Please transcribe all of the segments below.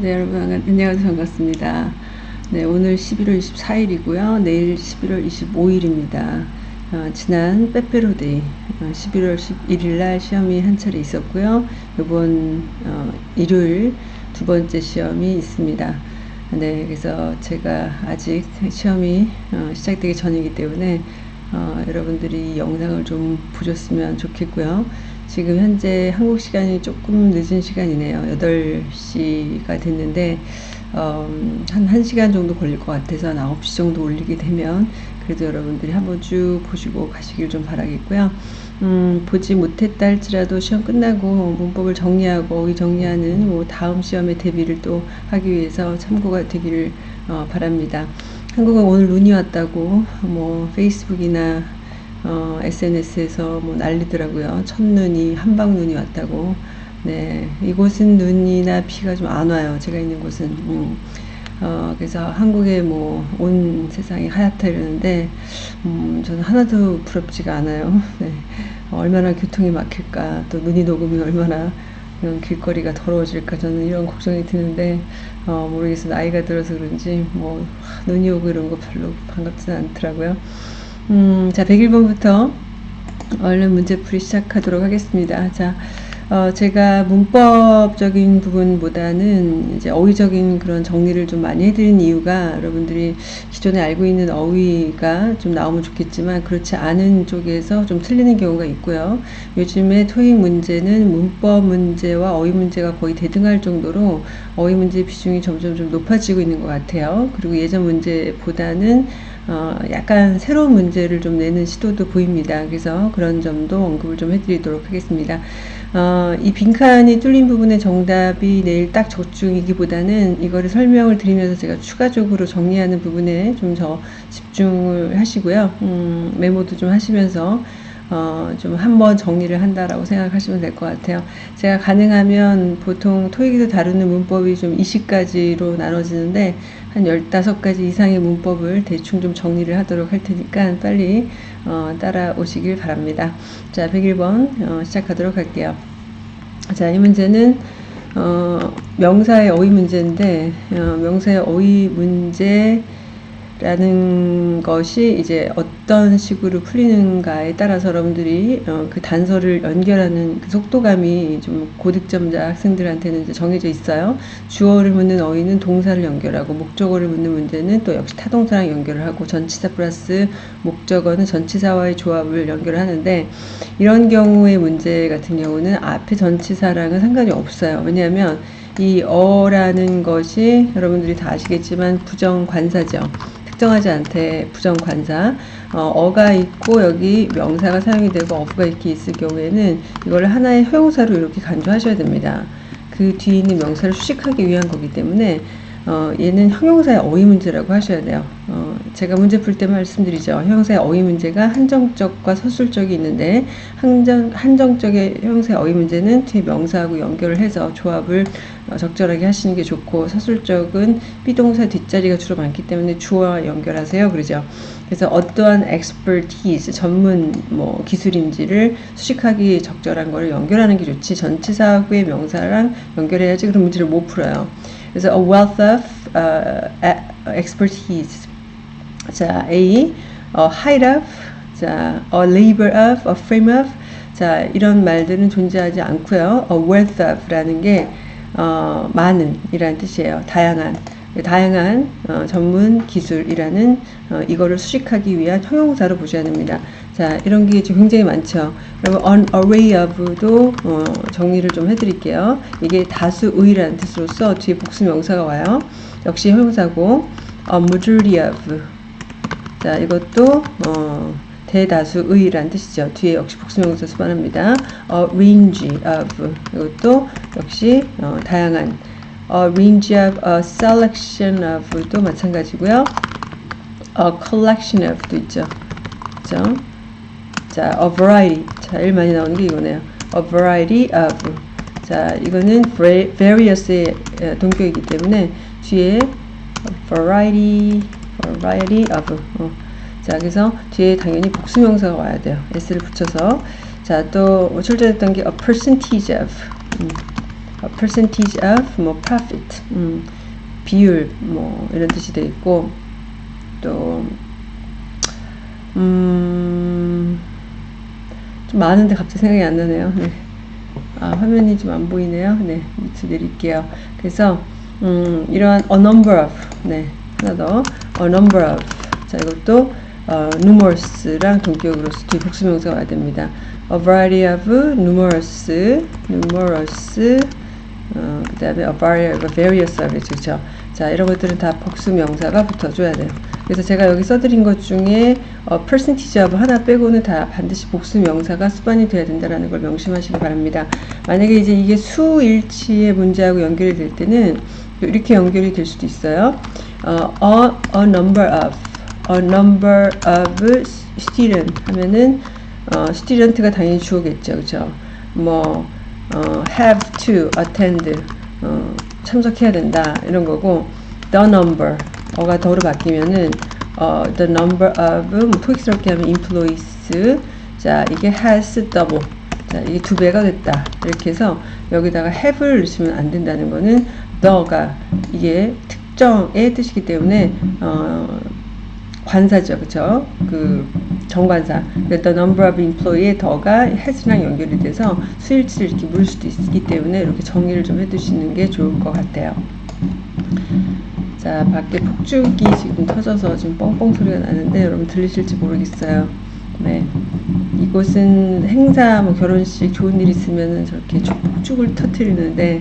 네, 여러분 안녕하세요. 반갑습니다. 네, 오늘 11월 24일이고요. 내일 11월 25일입니다. 어, 지난 빼빼로데이 어, 11월 11일 날 시험이 한 차례 있었고요. 이번 어, 일요일 두 번째 시험이 있습니다. 네, 그래서 제가 아직 시험이 어, 시작되기 전이기 때문에 어, 여러분들이 영상을 좀 보셨으면 좋겠고요. 지금 현재 한국 시간이 조금 늦은 시간이네요. 8시가 됐는데, 어, 한 1시간 정도 걸릴 것 같아서 한 9시 정도 올리게 되면 그래도 여러분들이 한번 쭉 보시고 가시길 좀 바라겠고요. 음, 보지 못했다 할지라도 시험 끝나고 문법을 정리하고 어휘 정리하는 뭐 다음 시험의 대비를 또 하기 위해서 참고가 되기를 어, 바랍니다. 한국은 오늘 눈이 왔다고 뭐 페이스북이나 어, SNS에서 뭐 난리더라고요. 첫눈이 한방눈이 왔다고. 네, 이곳은 눈이나 비가 좀 안 와요. 제가 있는 곳은. 음. 어, 그래서 한국에 뭐 온 세상이 하얗다 이러는데 음, 저는 하나도 부럽지가 않아요. 네. 어, 얼마나 교통이 막힐까 또 눈이 녹으면 얼마나 이런 길거리가 더러워질까 저는 이런 걱정이 드는데 어, 모르겠어 나이가 들어서 그런지 뭐 눈이 오고 이런 거 별로 반갑지는 않더라고요. 음, 자, 101번부터 얼른 문제풀이 시작하도록 하겠습니다. 자, 어, 제가 문법적인 부분보다는 이제 어휘적인 그런 정리를 좀 많이 해드린 이유가 여러분들이 기존에 알고 있는 어휘가 좀 나오면 좋겠지만 그렇지 않은 쪽에서 좀 틀리는 경우가 있고요. 요즘에 토익 문제는 문법 문제와 어휘 문제가 거의 대등할 정도로 어휘 문제 비중이 점점 좀 높아지고 있는 것 같아요. 그리고 예전 문제보다는 어, 약간 새로운 문제를 좀 내는 시도도 보입니다. 그래서 그런 점도 언급을 좀 해드리도록 하겠습니다. 어, 이 빈칸이 뚫린 부분의 정답이 내일 딱 적중이기보다는 이거를 설명을 드리면서 제가 추가적으로 정리하는 부분에 좀 더 집중을 하시고요. 음, 메모도 좀 하시면서 어, 좀 한번 정리를 한다라고 생각하시면 될 것 같아요. 제가 가능하면 보통 토익에서 다루는 문법이 좀 20가지로 나눠지는데 한 15가지 이상의 문법을 대충 좀 정리를 하도록 할 테니까 빨리 어, 따라오시길 바랍니다. 자, 101번 어, 시작하도록 할게요. 자, 이 문제는 어, 명사의 어휘 문제인데 어, 명사의 어휘 문제 라는 것이 이제 어떤 식으로 풀리는가에 따라서 여러분들이 어, 그 단서를 연결하는 그 속도감이 좀 고득점자 학생들한테는 이제 정해져 있어요. 주어를 묻는 어휘는 동사를 연결하고 목적어를 묻는 문제는 또 역시 타동사랑 연결을 하고 전치사 플러스 목적어는 전치사와의 조합을 연결하는데 이런 경우의 문제 같은 경우는 앞에 전치사랑은 상관이 없어요. 왜냐하면 이 어라는 것이 여러분들이 다 아시겠지만 부정관사죠. 특정하지 않대 부정관사 어, 가 있고 여기 명사가 사용이 되고 어부가 이렇게 있을 경우에는 이걸 하나의 형용사로 이렇게 간주하셔야 됩니다. 그 뒤에 있는 명사를 수식하기 위한 거기 때문에 어, 얘는 형용사의 어휘 문제라고 하셔야 돼요. 어, 제가 문제 풀 때 말씀드리죠. 형용사의 어휘 문제가 한정적과 서술적이 있는데 한정, 한정적의 형용사의 어휘 문제는 뒤에 명사하고 연결을 해서 조합을 어, 적절하게 하시는 게 좋고 서술적은 비동사 뒷자리가 주로 많기 때문에 주어와 연결하세요. 그러죠. 그래서 어떠한 expertise, 전문 뭐 기술인지를 수식하기 적절한 거를 연결하는 게 좋지 전치사하고의 명사랑 연결해야지 그런 문제를 못 풀어요. 그래서 a wealth of uh, expertise. 자, A, a height of, 자, a labor of, a frame of. 자, 이런 말들은 존재하지 않고요. a wealth of라는 게 어, 많은 이라는 뜻이에요. 다양한. 다양한 어, 전문 기술이라는 어, 이거를 수식하기 위한 형용사로 보셔야 됩니다. 자, 이런 게 지금 굉장히 많죠. 그리고 an array of도 어, 정리를 좀 해드릴게요. 이게 다수의라는 뜻으로서 뒤에 복수 명사가 와요. 역시 형용사고 a majority of 자, 이것도 어, 대다수의라는 뜻이죠. 뒤에 역시 복수명사 수반합니다. a range of 이것도 역시 어, 다양한 a range of, a selection of도 마찬가지고요. a collection of도 있죠. 그죠? 자, a variety. 자, 제일 많이 나오는 게 이거네요. a variety of. 자, 이거는 various의 동격이기 때문에 뒤에 variety, variety of. 어. 자, 그래서 뒤에 당연히 복수명사가 와야 돼요. s를 붙여서. 자, 또 출제됐던 게 a percentage of. 음. Percentage of 뭐 profit 음, 비율 뭐 이런 뜻이 돼 있고 또 음, 좀 많은데 갑자기 생각이 안 나네요. 네. 아, 화면이 좀 안 보이네요. 네, 밑에 내릴게요. 그래서 음, 이러한 a number of 네, 하나 더 a number of 자 이것도 어, numerous랑 동격으로서 뒤 복수명사가 와야 됩니다. a variety of numerous numerous 어, 그 다음에 a variety of various service 그렇죠. 자 이런 것들은 다 복수 명사가 붙어줘야 돼요. 그래서 제가 여기 써드린 것 중에 어, percentage of 하나 빼고는 다 반드시 복수 명사가 수반이 돼야 된다는 걸 명심하시기 바랍니다. 만약에 이제 이게 수일치의 문제하고 연결이 될 때는 이렇게 연결이 될 수도 있어요. 어, a, a number of, a number of student 하면은 어, student가 당연히 주어겠죠, 그렇죠? 뭐 어, have to attend 어, 참석해야 된다 이런 거고 the number 어가 더로 바뀌면은 어, the number of 뭐 토익스럽게 하면 employees 자 이게 has double 자 이게 두 배가 됐다 이렇게 해서 여기다가 have를 넣으시면 안 된다는 거는 the가 이게 특정의 뜻이기 때문에 어, 관사죠 그쵸? 그 정관사. the number of employee의 더가 has랑 연결이 돼서 수일치를 이렇게 물 수도 있기 때문에 이렇게 정리를 좀 해두시는 게 좋을 것 같아요. 자 밖에 폭죽이 지금 터져서 지금 뻥뻥 소리가 나는데 여러분 들리실지 모르겠어요. 네. 이곳은 행사 뭐 결혼식 좋은 일 있으면은 저렇게 폭죽을 터트리는데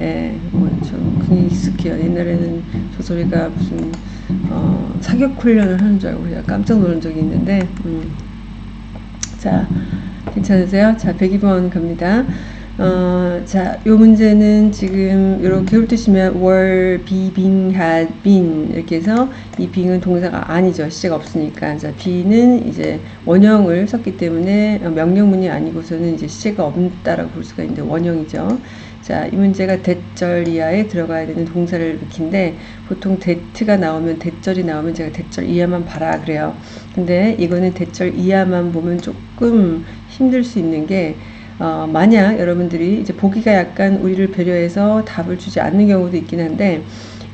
예, 뭐좀 그게 익숙해요. 옛날에는 저 소리가 무슨 어, 사격 훈련을 하는 줄 알고 그냥 깜짝 놀란 적이 있는데 음. 자 괜찮으세요? 자 102번 갑니다 어, 자, 요 문제는 지금 이렇게 훑으시면 were, be, been, had been 이렇게 해서 이 being은 동사가 아니죠. 시제가 없으니까. 자, be는 이제 원형을 썼기 때문에 명령문이 아니고서는 이제 시제가 없다라고 볼 수가 있는데 원형이죠. 자, 이 문제가 대절 이하에 들어가야 되는 동사를 익힌데 보통 대트가 나오면 대절이 나오면 제가 대절 이하만 봐라 그래요. 근데 이거는 대절 이하만 보면 조금 힘들 수 있는 게 어, 만약 여러분들이 이제 보기가 약간 우리를 배려해서 답을 주지 않는 경우도 있긴 한데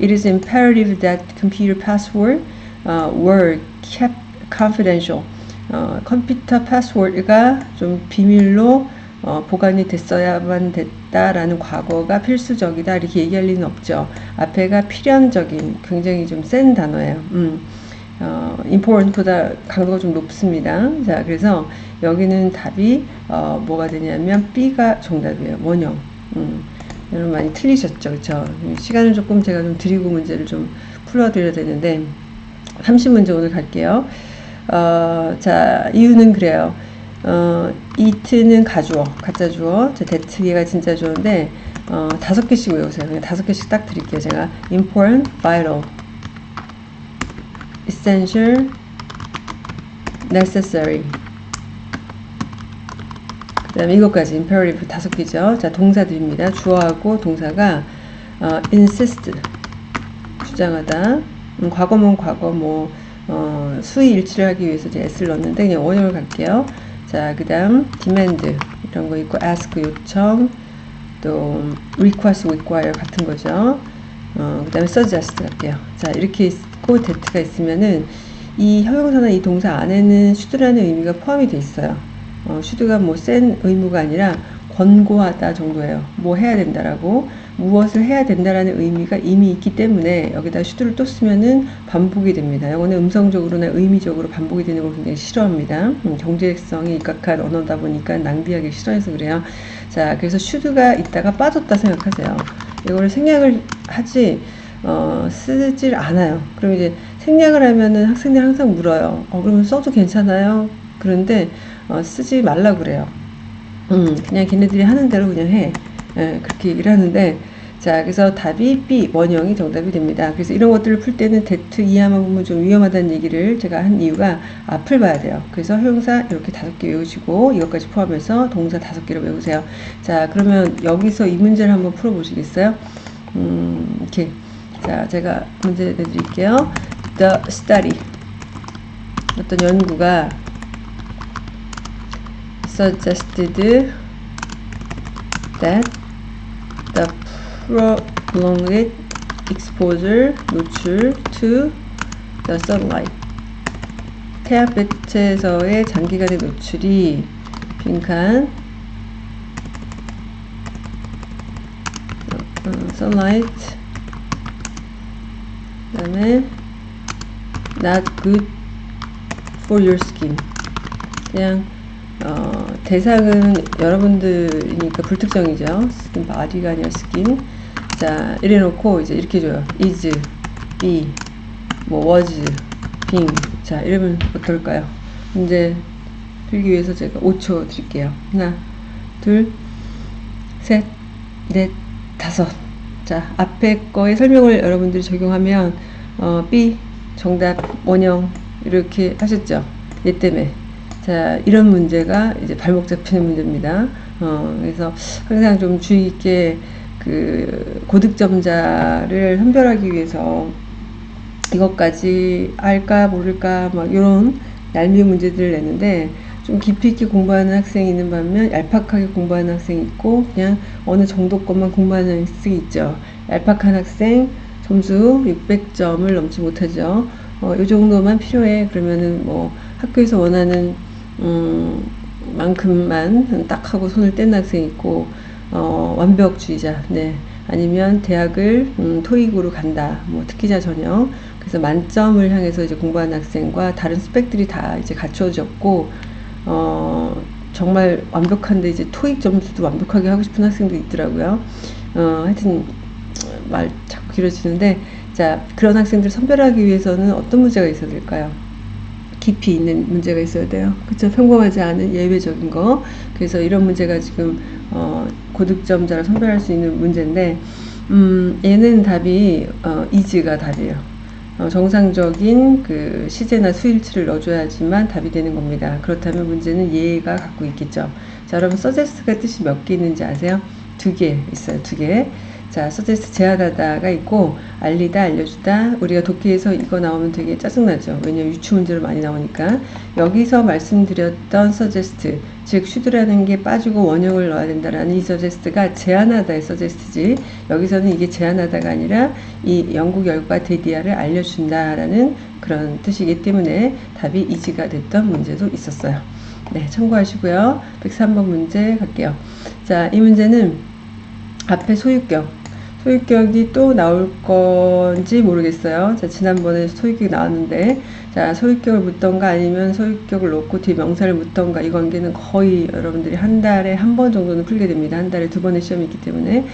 It is imperative that computer password uh, were kept confidential. 어, 컴퓨터 패스워드가 좀 비밀로 어, 보관이 됐어야만 됐다라는 과거가 필수적이다 이렇게 얘기할 리는 없죠. 앞에가 필연적인 굉장히 좀 센 단어예요. 음. 어, important보다 강도가 좀 높습니다. 자, 그래서 여기는 답이 어, 뭐가 되냐면 B가 정답이에요. 원형. 음, 여러분 많이 틀리셨죠, 그렇죠? 시간을 조금 제가 좀 드리고 문제를 좀 풀어드려야 되는데 30문제 오늘 갈게요. 어, 자, 이유는 그래요. 어, 이트는 가주어, 가짜 주어. 자, 대트기가 진짜 좋은데 어, 다섯 개씩 외우세요. 그냥 다섯 개씩 딱 드릴게요. 제가 important, vital, essential, necessary. 그 다음에 이것까지 imperative 다섯 개죠. 자, 동사들입니다. 주어하고 동사가 어, insist 주장하다. 음, 과거면 과거 뭐 어, 수의 일치를 하기 위해서 제가 s를 넣었는데 그냥 원형을 갈게요. 자, 그 다음 demand 이런 거 있고 ask 요청 또 request require 같은 거죠. 어, 그 다음에 suggest 갈게요. 자, 이렇게 있고 that가 있으면은 이 형용사나 이 동사 안에는 should라는 의미가 포함이 돼 있어요. 어, should가 뭐 센 의무가 아니라 권고하다 정도예요. 뭐 해야 된다라고 무엇을 해야 된다라는 의미가 이미 있기 때문에 여기다 should를 또 쓰면은 반복이 됩니다. 이거는 음성적으로나 의미적으로 반복이 되는 걸 굉장히 싫어합니다. 음, 경제성이 입각한 언어다 보니까 낭비하기 싫어해서 그래요. 자, 그래서 should가 있다가 빠졌다 생각하세요. 이거를 생략을 하지 어, 쓰질 않아요. 그럼 이제 생략을 하면은 학생들 항상 물어요. 어, 그러면 써도 괜찮아요? 그런데 어, 쓰지 말라 그래요. 음, 그냥 걔네들이 하는 대로 그냥 해. 예, 그렇게 얘기를 하는데 자 그래서 답이 B 원형이 정답이 됩니다. 그래서 이런 것들을 풀 때는 대트 이하만 보면 좀 위험하다는 얘기를 제가 한 이유가 앞을 봐야 돼요. 그래서 형용사 이렇게 다섯 개 외우시고 이것까지 포함해서 동사 다섯 개를 외우세요. 자 그러면 여기서 이 문제를 한번 풀어보시겠어요? 음, 이렇게 자 제가 문제 내드릴게요. The study 어떤 연구가 suggested that the prolonged exposure 노출 to the sunlight 태양빛에서의 장기간의 노출이 빈칸 어, sunlight 그 다음에 not good for your skin. 그냥 어, 대상은 여러분들이니까 불특정이죠. skin body가 아니라 스킨 자 이래 놓고 이제 이렇게 줘요. is be 뭐 was being 자 이러면 어떨까요? 이제 풀기 위해서 제가 5초 드릴게요. 하나 둘 셋 넷 다섯 자 앞에 거의 설명을 여러분들이 적용하면 어, B 정답 원형 이렇게 하셨죠? 얘 때문에. 자 이런 문제가 이제 발목 잡히는 문제입니다. 어, 그래서 항상 좀 주의 있게 그 고득점자를 선별하기 위해서 이것까지 알까 모를까 막 이런 얄미운 문제들을 내는데 좀 깊이 있게 공부하는 학생이 있는 반면 얄팍하게 공부하는 학생이 있고 그냥 어느 정도 것만 공부하는 학생이 있죠. 얄팍한 학생 점수 600점을 넘지 못하죠. 어, 이 정도만 필요해. 그러면은 뭐 학교에서 원하는 음, 만큼만 딱 하고 손을 뗀 학생이 있고 어, 완벽주의자. 네. 아니면 대학을 음, 토익으로 간다. 뭐 특기자 전형. 그래서 만점을 향해서 이제 공부하는 학생과 다른 스펙들이 다 이제 갖춰졌고 어, 정말 완벽한데 이제 토익 점수도 완벽하게 하고 싶은 학생도 있더라고요. 어, 하여튼 말 자꾸 길어지는데 자 그런 학생들 선별하기 위해서는 어떤 문제가 있어야 될까요? 깊이 있는 문제가 있어야 돼요. 그렇죠? 평범하지 않은 예외적인 거. 그래서 이런 문제가 지금 어, 고득점자를 선별할 수 있는 문제인데 음, 얘는 답이 어, 이즈가 답이에요. 어, 정상적인 그 시제나 수일치를 넣어줘야지만 답이 되는 겁니다. 그렇다면 문제는 얘가 갖고 있겠죠. 자, 여러분 서제스트가 뜻이 몇 개 있는지 아세요? 두 개 있어요. 두 개. 자, 서제스트 제안하다가 있고 알리다, 알려주다. 우리가 독해에서 이거 나오면 되게 짜증나죠. 왜냐면 유추 문제로 많이 나오니까. 여기서 말씀드렸던 suggest, 즉 should라는 게 빠지고 원형을 넣어야 된다라는 이 suggest가 제안하다의 suggest지. 여기서는 이게 제안하다가 아니라 이 연구 결과 that 이하를 알려준다라는 그런 뜻이기 때문에 답이 is가 됐던 문제도 있었어요. 네, 참고하시고요. 103번 문제 갈게요. 자, 이 문제는 앞에 소유격, 소유격이 또 나올 건지 모르겠어요. 자, 지난번에 소유격이 나왔는데, 자, 소유격을 묻던가 아니면 소유격을 놓고 뒤에 명사를 묻던가 이 관계는 거의 여러분들이 한 달에 한 번 정도는 풀게 됩니다. 한 달에 두 번의 시험이 있기 때문에.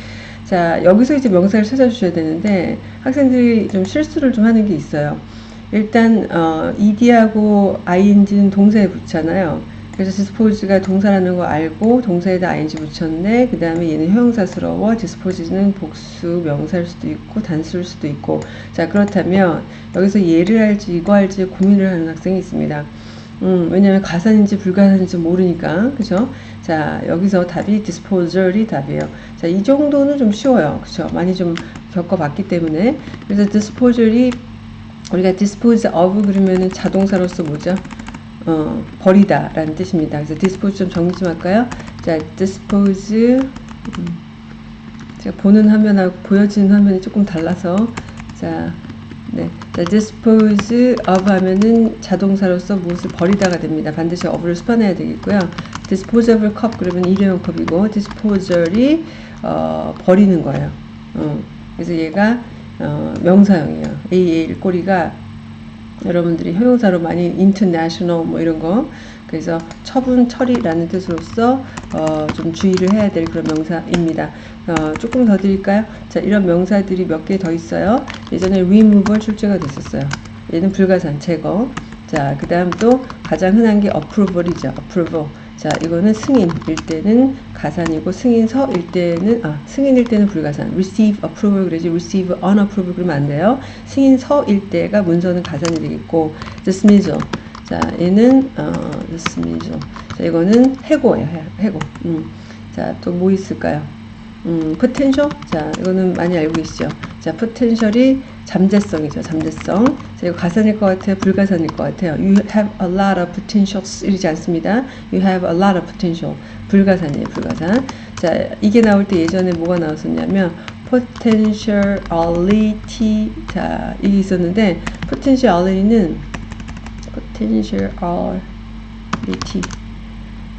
자, 여기서 이제 명사를 찾아주셔야 되는데, 학생들이 좀 실수를 좀 하는 게 있어요. 일단, 어, ed하고 ing는 동사에 붙잖아요. 그래서 dispose가 동사라는 거 알고 동사에다 ing 붙였네. 그 다음에 얘는 형용사스러워. dispose는 복수 명사일 수도 있고 단수일 수도 있고. 자 그렇다면 여기서 얘를 할지 이거 할지 고민을 하는 학생이 있습니다. 음, 왜냐면 가산인지 불가산인지 모르니까. 그죠? 자, 여기서 답이 disposal이 답이에요. 자, 이 정도는 좀 쉬워요. 그죠? 많이 좀 겪어봤기 때문에. 그래서 disposal이 우리가 dispose of 그러면은 자동사로서 뭐죠? 어, 버리다 라는 뜻입니다. 그래서 dispose 좀 정리 좀 할까요? 자, dispose 음, 제가 보는 화면하고 보여지는 화면이 조금 달라서 자, 네, 자, dispose of 하면은 자동사로서 무엇을 버리다가 됩니다. 반드시 of를 수반해야 되겠고요. disposable cup 그러면 일회용 컵이고 disposal이 어, 버리는 거예요. 어, 그래서 얘가 어, 명사형이에요. AL 꼬리가 여러분들이 형용사로 많이 international 뭐 이런 거 그래서 처분 처리라는 뜻으로서 어, 좀 주의를 해야 될 그런 명사입니다. 어, 조금 더 드릴까요? 자 이런 명사들이 몇 개 더 있어요. 예전에 removal 출제가 됐었어요. 얘는 불가산 제거. 자 그 다음 또 가장 흔한 게 approval이죠. approval. 자 이거는 승인일 때는 가산이고 승인서일 때는 아 승인일 때는 불가산. receive approval 그러지 receive unapproval 그러면 안 돼요. 승인서일 때가 문서는 가산이 되겠고 dismissal 자 얘는 어, dismissal 자 이거는 해고예요. 해고. 음. 자또 뭐 있을까요? 음, potential? 자 이거는 많이 알고 계시죠? 자, potential이 잠재성이죠. 잠재성. 자, 이거 가산일 것 같아요. 불가산일 것 같아요. You have a lot of potentials 이러지 않습니다. You have a lot of potential. 불가산이에요. 불가산. 자, 이게 나올 때 예전에 뭐가 나왔었냐면 potentiality 자, 이게 있었는데 potentiality는 potentiality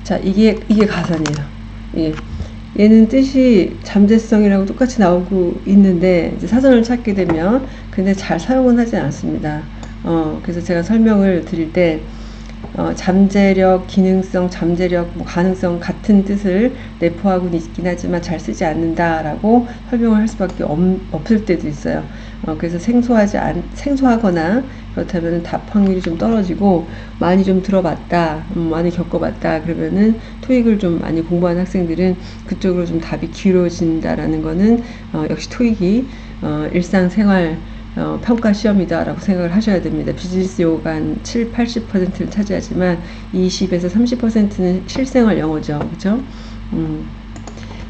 자, 이게 이게 가산이에요. 예. 얘는 뜻이 잠재성이라고 똑같이 나오고 있는데 사전을 찾게 되면 근데 잘 사용은 하지 않습니다. 어, 그래서 제가 설명을 드릴 때 어, 잠재력, 기능성, 잠재력, 뭐 가능성 같은 뜻을 내포하고 있긴 하지만 잘 쓰지 않는다라고 설명을 할 수밖에 없, 없을 때도 있어요. 어, 그래서 생소하지 않, 생소하거나 그렇다면 답 확률이 좀 떨어지고 많이 좀 들어봤다, 음, 많이 겪어봤다 그러면은 토익을 좀 많이 공부한 학생들은 그쪽으로 좀 답이 길어진다라는 거는 어, 역시 토익이 어, 일상생활 어, 평가 시험이다라고 생각을 하셔야 됩니다. 비즈니스 한 7, 80%를 차지하지만 20에서 30%는 실생활 영어죠. 그죠? 음.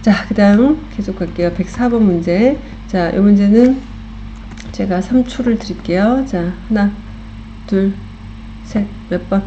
자, 그 다음 계속 갈게요. 104번 문제. 자, 이 문제는 제가 3초를 드릴게요. 자, 하나, 둘, 셋, 몇 번?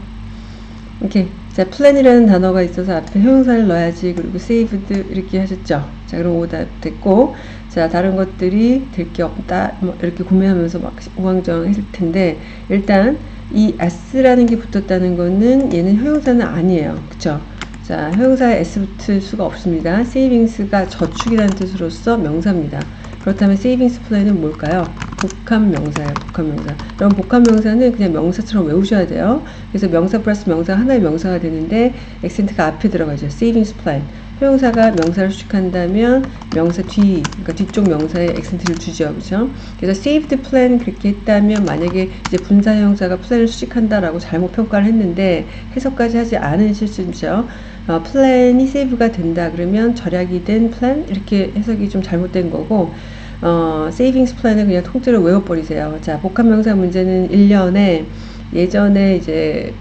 오케이. 자, 플랜이라는 단어가 있어서 앞에 형용사를 넣어야지. 그리고 saved 이렇게 하셨죠. 자, 그럼 오답 됐고. 자, 다른 것들이 될 게 없다. 뭐 이렇게 고민하면서 막 우왕좌왕 했을 텐데, 일단 이 s라는 게 붙었다는 거는 얘는 형용사는 아니에요. 그쵸? 자, 형용사에 s 붙을 수가 없습니다. savings가 저축이라는 뜻으로서 명사입니다. 그렇다면 savings plan은 뭘까요? 복합 명사예요. 복합 명사. 그럼 복합 명사는 그냥 명사처럼 외우셔야 돼요. 그래서 명사 플러스 명사 하나의 명사가 되는데 액센트가 앞에 들어가죠. savings plan. 형용사가 명사를 수식한다면 명사 뒤, 그러니까 뒤쪽 명사에 액센트를 주죠. 그죠? 그래서 saved plan 그렇게 했다면 만약에 이제 분사 형용사가 plan을 수식한다라고 잘못 평가를 했는데 해석까지 하지 않은 실수죠. 어, 플랜이 save가 된다 그러면 절약이 된 플랜 이렇게 해석이 좀 잘못된 거고 어, savings plan을 그냥 통째로 외워버리세요. 자, 복합명사 문제는 1년에 예전에 이제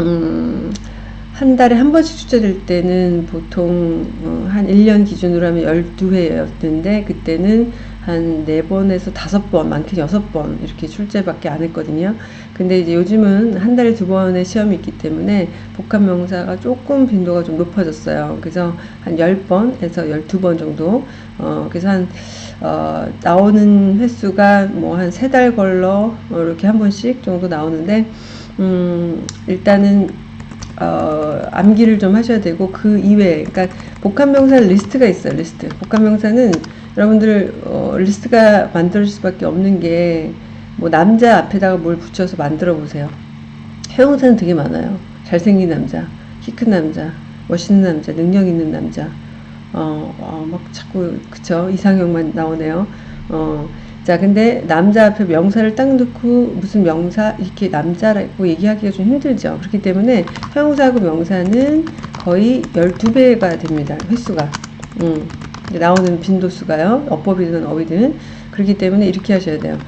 음, 한 달에 한 번씩 출제될 때는 보통 어, 한 1년 기준으로 하면 12회였는데 그때는 한 4번에서 5번, 많게는 6번 이렇게 출제밖에 안 했거든요. 근데 이제 요즘은 한 달에 두 번의 시험이 있기 때문에 복합 명사가 조금 빈도가 좀 높아졌어요. 그래서 한 10번에서 12번 정도 어, 그래서 한 어, 나오는 횟수가 뭐 한 세 달 걸러 뭐 이렇게 한 번씩 정도 나오는데 음, 일단은 어, 암기를 좀 하셔야 되고 그 이외에 그러니까 복합명사 리스트가 있어요 리스트. 복합명사는 여러분들 어, 리스트가 만들어질 수밖에 없는 게 뭐 남자 앞에다가 뭘 붙여서 만들어 보세요. 형용사는 되게 많아요. 잘생긴 남자 키 큰 남자 멋있는 남자 능력 있는 남자. 어, 어, 막 자꾸 그쵸? 이상형만 나오네요. 어, 자, 근데 남자 앞에 명사를 딱 넣고 무슨 명사 이렇게 남자라고 얘기하기가 좀 힘들죠. 그렇기 때문에 형용사하고 명사는 거의 12배가 됩니다. 횟수가. 음, 나오는 빈도수가요. 어법이든 어휘든. 그렇기 때문에 이렇게 하셔야 돼요.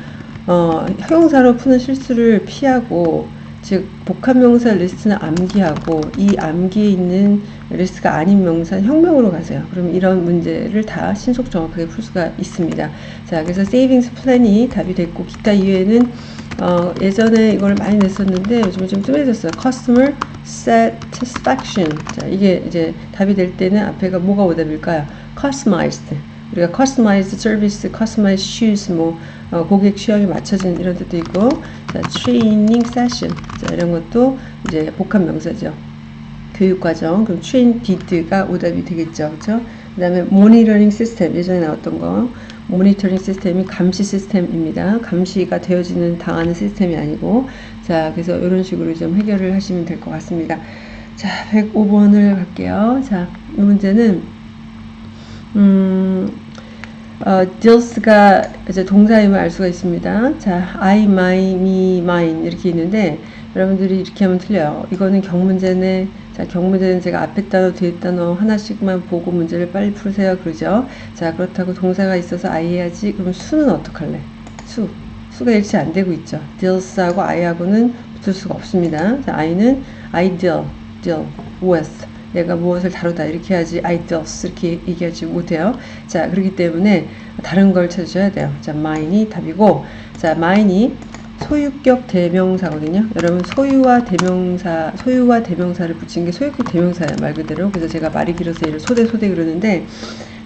어, 형용사로 푸는 실수를 피하고 즉 복합명사 리스트는 암기하고 이 암기에 있는 리스트가 아닌 명사 형명으로 가세요. 그럼 이런 문제를 다 신속 정확하게 풀 수가 있습니다. 자, 그래서 savings plan이 답이 됐고 기타 이외에는 어, 예전에 이걸 많이 냈었는데 요즘에 좀 뜸해졌어요. Customer Satisfaction. 자, 이게 이제 답이 될 때는 앞에가 뭐가 오답일까요? Customized. 우리가 customized service, customized shoes, 뭐 어, 고객 취향에 맞춰진 이런 뜻도 있고, 자, training session, 자, 이런 것도 이제 복합 명사죠. 교육 과정, 그럼 train did가 오답이 되겠죠, 그렇죠? 그다음에 monitoring system 예전에 나왔던 거, 모니터링 시스템이 감시 시스템입니다. 감시가 되어지는 당하는 시스템이 아니고, 자, 그래서 이런 식으로 좀 해결을 하시면 될 것 같습니다. 자, 105번을 갈게요. 자, 이 문제는 음, 어, deals가 이제 동사임을 알 수가 있습니다. 자, I, my, me, mine 이렇게 있는데 여러분들이 이렇게 하면 틀려요. 이거는 경문제네. 자, 경문제는 제가 앞에 단어, 뒤에 단어 하나씩만 보고 문제를 빨리 풀으세요. 그러죠? 자, 그렇다고 동사가 있어서 I 해야지. 그러면 수는 어떡할래? 수. 수가 일치 안 되고 있죠. deals하고 I하고는 붙을 수가 없습니다. 자, I는 I deal, deal with 내가 무엇을 다루다 이렇게 하지 I does 이렇게 얘기하지 못해요. 자 그렇기 때문에 다른 걸 찾으셔야 돼요. 자 mine이 답이고 자 mine이 소유격 대명사거든요. 여러분 소유와 대명사 소유와 대명사를 붙인 게 소유격 대명사예요 말 그대로. 그래서 제가 말이 길어서 얘를 소대 소대 그러는데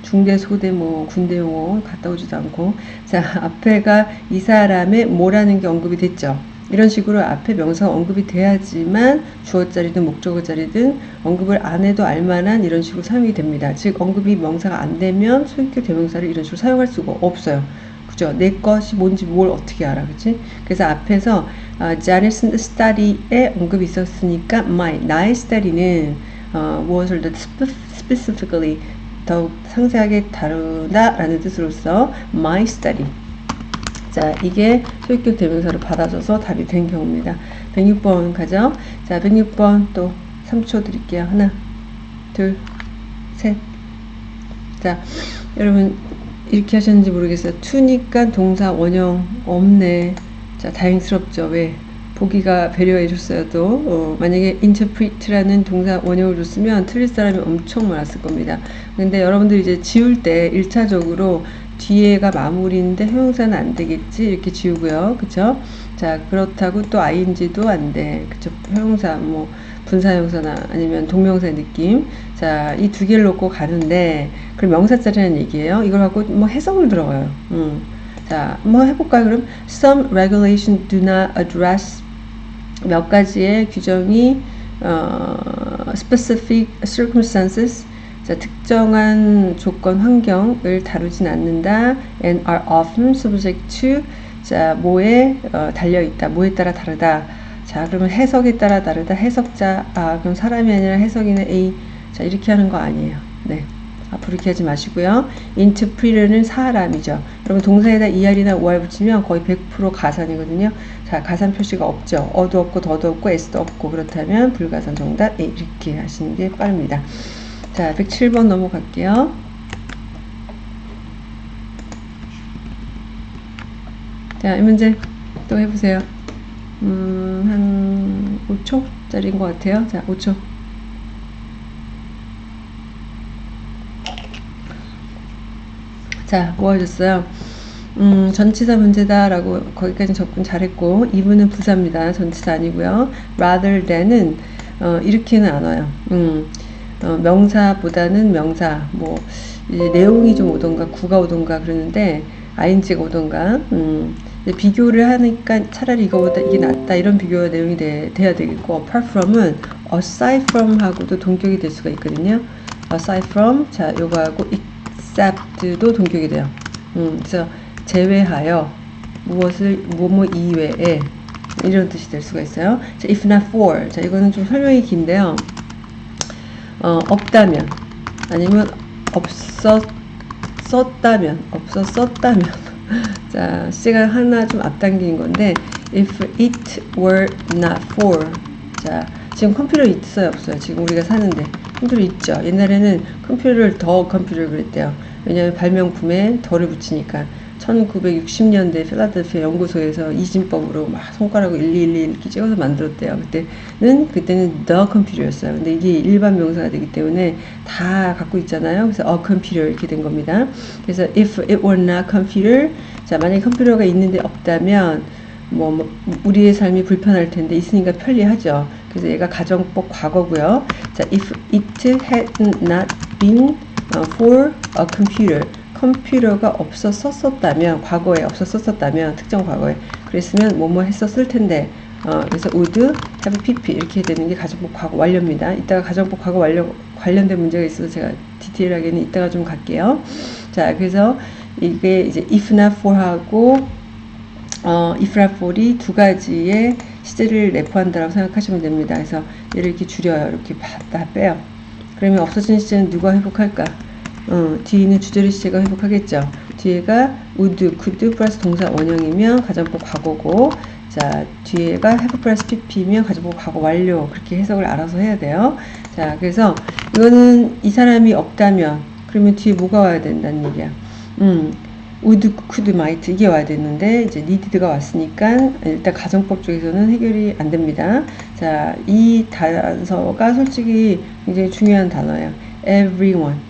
중대 소대 뭐 군대 용어 갔다 오지도 않고 자 앞에가 이 사람의 뭐라는 게 언급이 됐죠. 이런 식으로 앞에 명사가 언급이 돼야지만 주어자리든 목적어자리든 언급을 안 해도 알만한 이런 식으로 사용이 됩니다. 즉 언급이 명사가 안 되면 소유격 대명사를 이런 식으로 사용할 수가 없어요. 그죠? 내 것이 뭔지 뭘 어떻게 알아, 그치? 그래서 앞에서 어, Janet's study에 언급이 있었으니까 my, 나의 study는 어, 무엇을 더 specifically 더욱 상세하게 다루다라는 뜻으로서 my study 자, 이게 소유격 대명사로 받아줘서 답이 된 경우입니다. 106번 가죠. 자, 106번 또 3초 드릴게요. 하나, 둘, 셋. 자, 여러분 이렇게 하셨는지 모르겠어요. 투니까 동사 원형 없네. 자, 다행스럽죠. 왜? 보기가 배려해 줬어도 어, 만약에 interpret라는 동사 원형을 줬으면 틀릴 사람이 엄청 많았을 겁니다. 근데 여러분들 이제 지울 때 1차적으로 뒤에가 마무리인데 형용사는 안 되겠지? 이렇게 지우고요. 그쵸? 자 그렇다고 또 ing도 안돼. 그쵸? 형용사 뭐 분사형사나 아니면 동명사의 느낌. 자 이 두 개를 놓고 가는데 그럼 명사짜리라는 얘기예요. 이걸 갖고 뭐 해석을 들어가요. 음. 자뭐 해볼까요 그럼? Some regulation do not address 몇 가지의 규정이 어, specific circumstances 자, 특정한 조건 환경을 다루진 않는다. and are often subject to 자, 뭐에 어, 달려 있다. 뭐에 따라 다르다. 자, 그러면 해석에 따라 다르다. 해석자 아, 그럼 사람이 아니라 해석인의 A. 자, 이렇게 하는 거 아니에요. 네. 앞으로 이렇게 하지 마시고요. interpreter는 사람이죠. 여러분 동사에다 er이나 or 붙이면 거의 100% 가산이거든요. 자, 가산 표시가 없죠. 어도 없고 더도 없고 s도 없고 그렇다면 불가산 정답 이렇게 하시는 게 빠릅니다. 자, 107번 넘어갈게요. 자, 이 문제 또 해보세요. 음, 한 5초짜리인 것 같아요. 자, 5초. 자, 뭐 하셨어요? 음, 전치사 문제다라고 거기까지 접근 잘했고, 2분은 부사입니다. 전치사 아니고요. rather than은 어, 이렇게는 안 와요. 음, 어, 명사보다는 명사 뭐 내용이 좀 오던가 구가 오던가 그러는데 ing가 오던가 음, 비교를 하니까 차라리 이거보다 이게 낫다 이런 비교 내용이 돼, 돼야 되겠고 apart from은 aside from 하고도 동격이 될 수가 있거든요. aside from 자 요거하고 except도 동격이 돼요. 음, 그래서 제외하여 무엇을 뭐뭐 이외에 이런 뜻이 될 수가 있어요. 자, if not for. 자 이거는 좀 설명이 긴데요 어, 없다면 아니면 없었었다면 없었었다면. 자 시간 하나 좀 앞당긴 건데 if it were not for. 자 지금 컴퓨터 있어요 없어요? 지금 우리가 사는데. 컴퓨터 있죠? 옛날에는 컴퓨터를 더 컴퓨터를 그랬대요. 왜냐하면 발명 품에 덜을 붙이니까 1960년대 필라델피아 연구소에서 이진법으로 막 손가락으로 1212 이렇게 찍어서 만들었대요. 그때는 그때는 the computer였어요. 근데 이게 일반 명사가 되기 때문에 다 갖고 있잖아요. 그래서 a computer 이렇게 된 겁니다. 그래서 if it were not computer 자 만약에 컴퓨터가 있는데 없다면 뭐, 뭐 우리의 삶이 불편할 텐데 있으니까 편리하죠. 그래서 얘가 가정법 과거고요. 자 if it had not been for a computer 컴퓨터가 없었었다면 과거에 없었었다면 특정 과거에 그랬으면 뭐뭐 했었을 텐데 어, 그래서 would have pp 이렇게 되는 게 가정법 과거 완료입니다. 이따가 가정법 과거 완료 관련된 문제가 있어서 제가 디테일하게는 이따가 좀 갈게요. 자 그래서 이게 이제 if not for 하고 어, if not for이 두 가지의 시제를 내포한다고 생각하시면 됩니다. 그래서 얘를 이렇게 줄여요. 이렇게 다 빼요. 그러면 없어진 시제는 누가 회복할까? 어, 뒤에 있는 주저리 시제가 회복하겠죠. 뒤에가 would, could 플러스 동사 원형이면 가정법 과거고 자 뒤에가 have 플러스 pp면 가정법 과거 완료 그렇게 해석을 알아서 해야 돼요. 자 그래서 이거는 이 사람이 없다면 그러면 뒤에 뭐가 와야 된다는 얘기야. 음 would, could, might 이게 와야 됐는데 이제 needed가 왔으니까 일단 가정법 쪽에서는 해결이 안 됩니다. 자, 이 단서가 솔직히 굉장히 중요한 단어예요. everyone,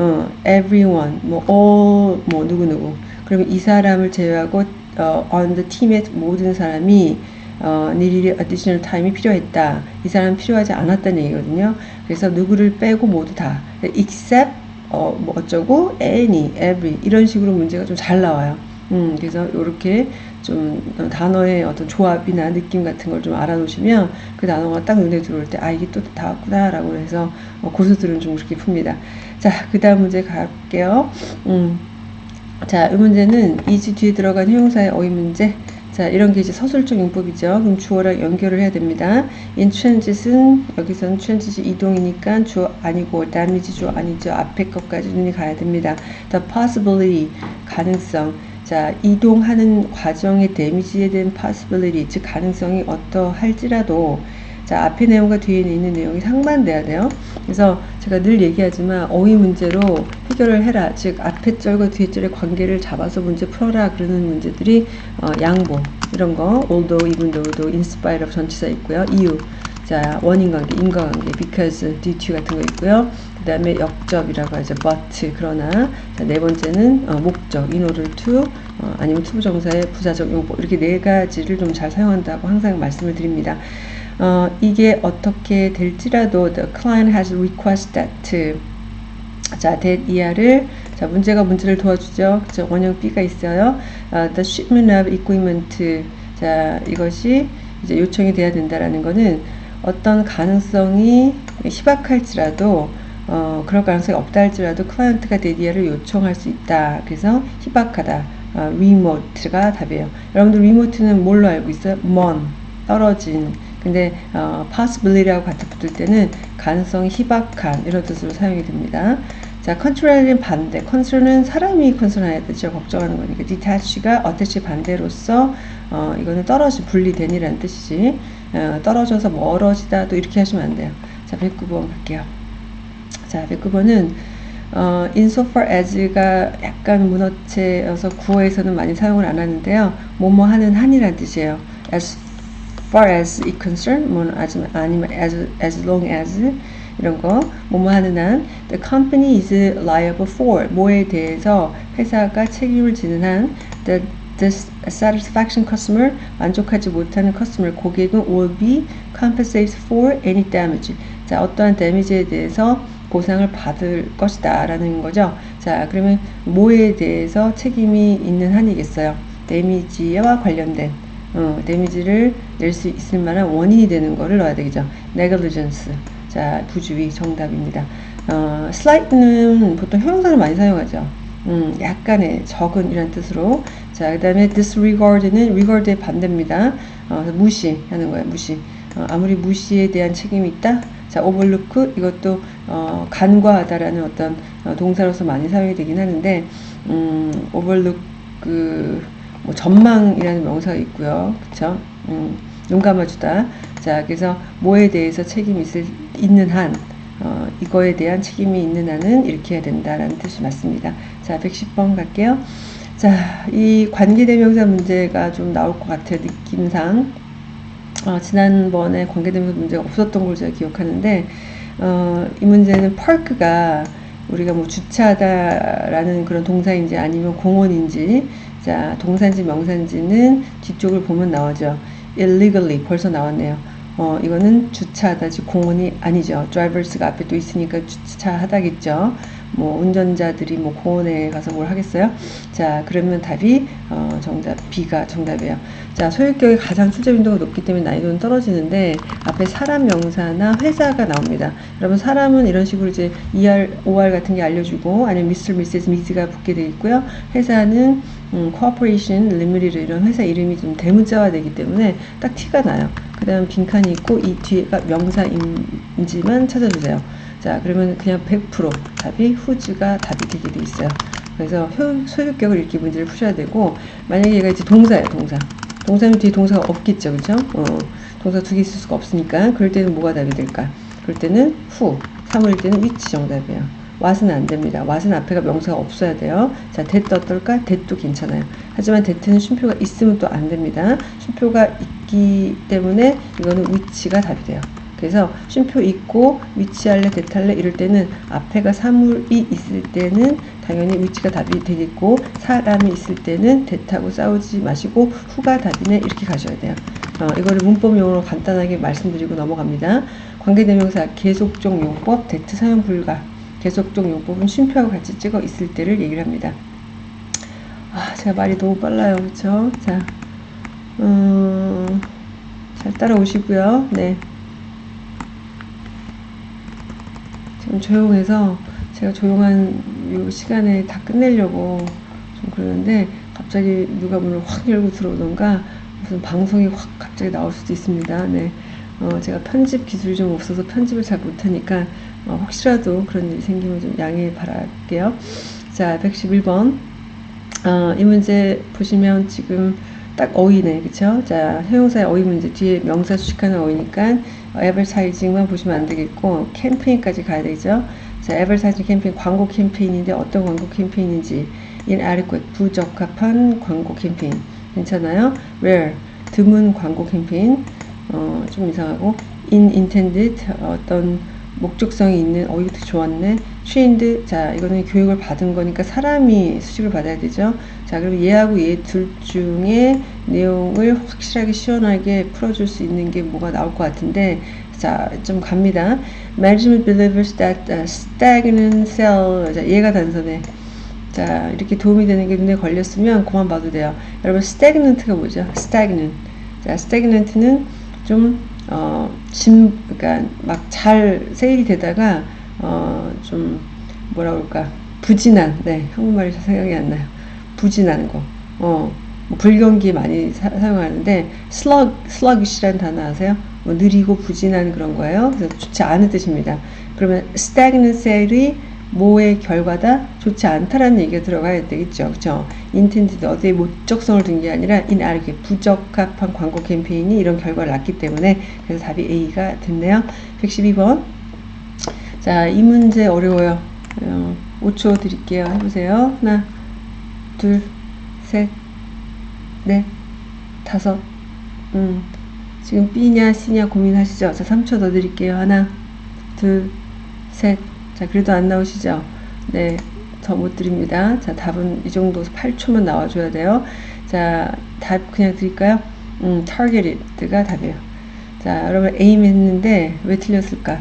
어, everyone, 뭐 all, 뭐 누구 누구. 그러면 이 사람을 제외하고 어, on the team의 모든 사람이 어, needed additional time이 필요했다. 이 사람 필요하지 않았다는 얘기거든요. 그래서 누구를 빼고 모두 다 except 어, 뭐 어쩌고, any, every 이런 식으로 문제가 좀 잘 나와요. 음, 그래서 이렇게 좀 단어의 어떤 조합이나 느낌 같은 걸 좀 알아놓으시면 그 단어가 딱 눈에 들어올 때 아 이게 또 다 왔구나라고 해서 어, 고수들은 좀 그렇게 풉니다. 자, 그 다음 문제 갈게요. 음, 자, 이 문제는 이지 뒤에 들어간 형용사의 어휘 문제. 자, 이런 게 이제 서술적 용법이죠. 그럼 주어랑 연결을 해야 됩니다. in transit은 여기서는 transit 이동이니까 주어 아니고 damage 주어 아니죠. 앞에 것까지 눈이 가야 됩니다. the possibility 가능성. 자, 이동하는 과정의 데미지에 대한 possibility 즉 가능성이 어떠할지라도 자, 앞에 내용과 뒤에 있는 내용이 상반돼야 돼요. 그래서 제가 늘 얘기하지만 어휘 문제로 해결을 해라. 즉, 앞에 절과 뒤에 절의 관계를 잡아서 문제 풀어라. 그러는 문제들이 어, 양보, 이런 거, although, even though도 in spite of 전치사 있고요. 이유, 자, 원인 관계, 인과관계, because, due to 같은 거 있고요. 그 다음에 역접이라고 하죠. but, 그러나. 자, 네 번째는 어, 목적, in order to, 어, 아니면 투부정사의 부사적 용법. 이렇게 네 가지를 좀 잘 사용한다고 항상 말씀을 드립니다. 어, 이게 어떻게 될지라도 the client has requested 자, that 이하를 자, 문제가 문제를 도와주죠. 그죠? 원형 B가 있어요. 어, the shipment of equipment 자, 이것이 이제 요청이 돼야 된다라는 거는 어떤 가능성이 희박할지라도 어, 그럴 가능성이 없다 할지라도 클라이언트가 데디아를 요청할 수 있다. 그래서 희박하다. 어, remote가 답이에요. 여러분들 remote는 뭘로 알고 있어요? 먼, 떨어진, 근데 어, possibility라고 같이 붙을 때는 가능성이 희박한 이런 뜻으로 사용이 됩니다. 자, 컨트롤은 반대. 컨트롤은 사람이 컨트롤해야 되죠. 걱정하는 거니까. detach가 attach 반대로서 어, 이거는 떨어진, 분리된이라는 뜻이지. 어, 떨어져서 멀어지다 또 이렇게 하시면 안 돼요. 자, 109번 갈게요. 자, 109번은 어, insofar as가 약간 문어체여서 구어에서는 많이 사용을 안 하는데요. 뭐뭐 하는 한이라는 뜻이에요. as far as it concern, 뭐 아니면 as, as long as 이런 거 뭐뭐 하는 한 the company is liable for 뭐에 대해서 회사가 책임을 지는 한 the dissatisfaction customer 만족하지 못하는 customer 고객은 will be compensated for any damage 자 어떠한 데미지에 대해서 보상을 받을 것이다 라는 거죠 자 그러면 뭐에 대해서 책임이 있는 한이겠어요 데미지와 관련된 어, 데미지를 낼 수 있을 만한 원인이 되는 거를 넣어야 되겠죠. negligence. 자, 부주의 정답입니다. 어, slight는 보통 형용사를 많이 사용하죠. 음, 약간의 적은 이란 뜻으로. 자, 그 다음에 disregard는 regard의 반대입니다. 어, 무시하는 거예요. 무시. 어, 아무리 무시에 대한 책임이 있다. 자, overlook 이것도 어, 간과하다라는 어떤 어, 동사로서 많이 사용이 되긴 하는데 음, overlook 그 뭐 전망이라는 명사가 있고요. 그쵸? 음, 눈 감아주다. 자, 그래서 뭐에 대해서 책임이 있을, 있는 한, 어, 이거에 대한 책임이 있는 한은 이렇게 해야 된다라는 뜻이 맞습니다. 자, 110번 갈게요. 자, 이 관계대명사 문제가 좀 나올 것 같아요. 느낌상. 어, 지난번에 관계대명사 문제가 없었던 걸 제가 기억하는데, 어, 이 문제는 park가 우리가 뭐 주차하다라는 그런 동사인지 아니면 공원인지 자, 동산지, 명산지는 뒤쪽을 보면 나오죠. illegally 벌써 나왔네요. 어, 이거는 주차하다, 지 공원이 아니죠. drivers가 앞에 또 있으니까 주차하다겠죠. 뭐 운전자들이 뭐 공원에 가서 뭘 하겠어요? 자, 그러면 답이 어, 정답 B가 정답이에요. 자, 소유격이 가장 출제 빈도가 높기 때문에 난이도는 떨어지는데 앞에 사람 명사나 회사가 나옵니다. 여러분 사람은 이런 식으로 이제 ER, OR 같은 게 알려주고 아니면 Mr, Mrs, Ms가 붙게 되어 있고요. 회사는 음, Corporation Limited 이런 회사 이름이 좀 대문자화 되기 때문에 딱 티가 나요. 그 다음 빈칸이 있고 이 뒤에가 명사인지만 찾아주세요. 자 그러면 그냥 100% 답이 후즈가 답이 되게 돼 있어요. 그래서 효, 소유격을 이렇게 문제를 푸셔야 되고 만약에 얘가 이제 동사예요 동사 동사면 뒤에 동사가 없겠죠 그죠 어, 동사 두 개 있을 수가 없으니까 그럴 때는 뭐가 답이 될까 그럴 때는 후 3월 때는 위치 정답이에요 what은 안 됩니다. what은 앞에가 명사가 없어야 돼요. 자, that 어떨까? that도 괜찮아요. 하지만 that는 쉼표가 있으면 또 안 됩니다. 쉼표가 있기 때문에 이거는 which가 답이 돼요. 그래서 쉼표 있고 위치할래 대탈래 이럴 때는 앞에가 사물이 있을 때는 당연히 위치가 답이 되겠고 사람이 있을 때는 대타고 싸우지 마시고 후가 답이네 이렇게 가셔야 돼요. 어, 이거를 문법 용어로 간단하게 말씀드리고 넘어갑니다. 관계대명사 계속적 용법 대트 사용 불가 계속적 용법은 쉼표하고 같이 찍어 있을 때를 얘기를 합니다. 아 제가 말이 너무 빨라요 그쵸 자 음, 잘 따라오시고요 네좀 조용해서 제가 조용한 이 시간에 다 끝내려고 좀 그러는데 갑자기 누가 문을 확 열고 들어오던가 무슨 방송이 확 갑자기 나올 수도 있습니다. 네. 어, 제가 편집 기술이 좀 없어서 편집을 잘 못하니까 어, 혹시라도 그런 일이 생기면 좀 양해 바랄게요. 자, 111번. 어, 이 문제 보시면 지금 딱 어휘네, 그쵸? 자, 형용사의 어휘 문제 뒤에 명사 수식하는 어휘니까 에버사이징만 보시면 안 되겠고 캠페인까지 가야 되죠. 자, 에버사이징 캠페인 광고 캠페인인데 어떤 광고 캠페인인지 inadequate 부적합한 광고 캠페인 괜찮아요? rare 드문 광고 캠페인 어, 좀 이상하고 inintended 어떤 목적성이 있는 어 이것도 좋았네. trained 자 이거는 교육을 받은 거니까 사람이 수식을 받아야 되죠. 자 그럼 얘하고 얘 둘 중에 내용을 확실하게 시원하게 풀어줄 수 있는 게 뭐가 나올 것 같은데 자 좀 갑니다. Management believes that stagnant cell 자 얘가 단서네 자 이렇게 도움이 되는 게 눈에 걸렸으면 그만 봐도 돼요. 여러분 stagnant가 뭐죠? stagnant. 자 stagnant는 좀 어, 짐, 그러니까 막 잘 세일이 되다가 어, 좀 뭐라 그럴까 부진한, 네 한국말이 생각이 안 나요. 부진한 거, 어, 뭐 불경기 많이 사, 용하는데 slug, sluggish라는 단어 아세요? 뭐 느리고 부진한 그런 거예요. 그래서 좋지 않은 뜻입니다. 그러면 stagnant sale이 뭐의 결과다? 좋지 않다라는 얘기가 들어가야 되겠죠. 그쵸? intended 어디에 목적성을 둔 게 아니라 inadequate 부적합한 광고 캠페인이 이런 결과를 낳기 때문에 그래서 답이 A가 됐네요. 112번 자, 이 문제 어려워요. 어, 5초 드릴게요. 해보세요. 하나, 둘, 셋, 넷, 다섯 음, 지금 B냐 C냐 고민하시죠? 자, 3초 더 드릴게요. 하나, 둘, 셋, 자, 그래도 안 나오시죠? 네, 더 못 드립니다. 자, 답은 이 정도 8초만 나와줘야 돼요. 자, 답 그냥 드릴까요? 음, targeted가 답이에요. 자, 여러분 aim 했는데 왜 틀렸을까?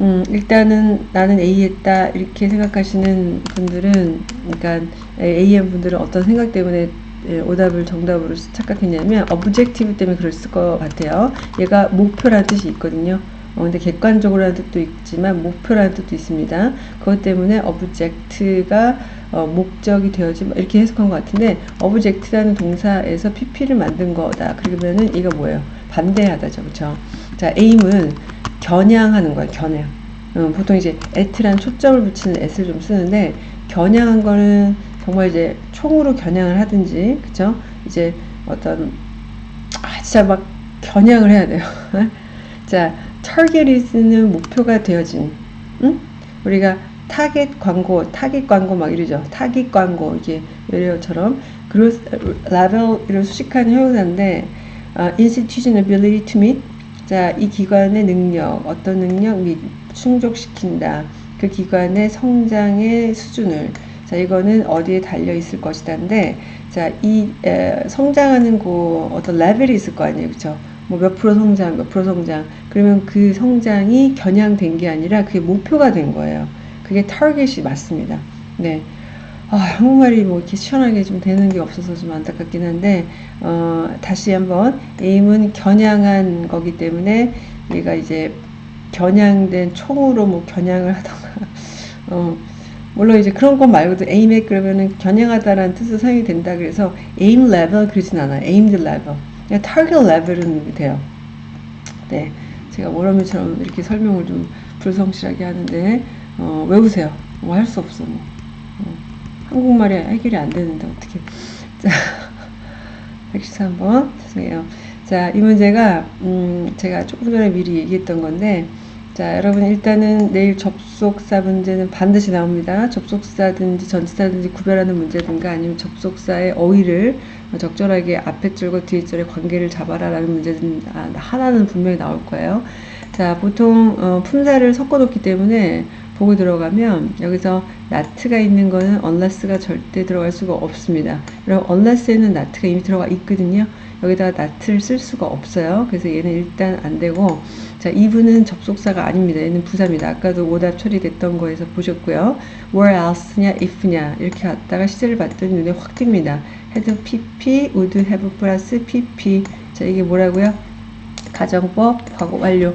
음, 일단은 나는 A 했다 이렇게 생각하시는 분들은 그러니까 AM 분들은 어떤 생각 때문에 예, 오답을 정답으로 착각했냐면 objective 때문에 그랬을 것 같아요. 얘가 목표라는 뜻이 있거든요. 어, 근데 객관적으로라는 뜻도 있지만 목표라는 뜻도 있습니다. 그것 때문에 object가 어, 목적이 되어지 이렇게 해석한 것 같은데 object라는 동사에서 pp를 만든 거다. 그러면은 이거 뭐예요? 반대하다죠, 그렇죠? 자, aim은 겨냥하는 거예요, 겨냥. 음, 보통 이제 at란 초점을 붙이는 at을 좀 쓰는데 겨냥한 거는 정말 이제 총으로 겨냥을 하든지, 그쵸? 이제 어떤 아, 진짜 막 겨냥을 해야 돼요. 자, targeted는 목표가 되어진 응? 우리가 타겟 광고, 타겟 광고 막 이러죠. 타겟 광고 이게 외래어처럼 growth level 이런 수식하는 형용사인데 uh, institution ability to meet 자, 이 기관의 능력, 어떤 능력 및 충족시킨다. 그 기관의 성장의 수준을 자, 이거는 어디에 달려 있을 것이다인데 자, 이 에, 성장하는 그 어떤 레벨이 있을 거 아니에요. 그렇죠? 뭐 몇 프로 성장, 몇 프로 성장. 그러면 그 성장이 겨냥된 게 아니라 그게 목표가 된 거예요. 그게 타겟이 맞습니다. 네. 아, 한국말이 뭐 이렇게 시원하게 좀 되는 게 없어서 좀 안타깝긴 한데, 어, 다시 한번, 에임은 겨냥한 거기 때문에 얘가 이제 겨냥된 총으로 뭐 겨냥을 하던가, 어, 물론 이제 그런 것 말고도 aim에 그러면은 겨냥하다라는 뜻으로 사용이 된다 그래서 aim level 그러진 않아요. aimed. 그냥 target level은 돼요. 네. 제가 원어민처럼 이렇게 설명을 좀 불성실하게 하는데, 어, 외우세요. 뭐 할 수 없어, 뭐. 어, 한국말이 해결이 안 되는데, 어떻게. 자, 113번. 죄송해요. 자, 이 문제가, 음, 제가 조금 전에 미리 얘기했던 건데, 자, 여러분 일단은 내일 접속사 문제는 반드시 나옵니다. 접속사든지 전치사든지 구별하는 문제든가 아니면 접속사의 어휘를 적절하게 앞에 줄과 뒤에 줄의 관계를 잡아라 라는 문제는 아, 하나는 분명히 나올 거예요. 자, 보통 어, 품사를 섞어 놓기 때문에 보고 들어가면 여기서 나트가 있는 거는 unless가 절대 들어갈 수가 없습니다. 그럼 unless에는 나트가 이미 들어가 있거든요. 여기다가 not를 쓸 수가 없어요. 그래서 얘는 일단 안 되고 자, 이분은 접속사가 아닙니다. 얘는 부사입니다. 아까도 오답 처리됐던 거에서 보셨고요. where else냐, if냐 이렇게 갔다가 시제를 봤더니 눈에 확 띕니다. Had pp, would have 플러스 pp. 자, 이게 뭐라고요? 가정법, 과거 완료.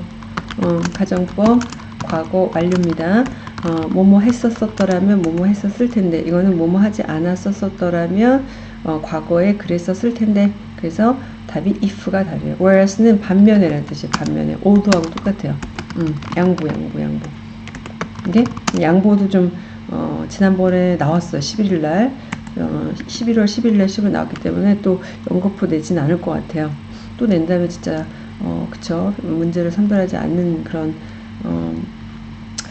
어, 가정법, 과거 완료입니다. 어, 뭐뭐 했었었더라면 뭐뭐 했었을 텐데 이거는 뭐뭐 하지 않았었었더라면 어, 과거에 그랬었을 텐데 그래서 답이 if가 답이에요. whereas는 반면에라는 뜻이 반면에 oldo하고 똑같아요. 음, 양보, 양보, 양보. 이게 양보도 좀 어, 지난번에 나왔어요. 11일 날. 어, 11월 11일 날 시험 나왔기 때문에 또 연거푸 내진 않을 것 같아요. 또 낸다면 진짜 어, 그쵸. 문제를 선별하지 않는 그런 어,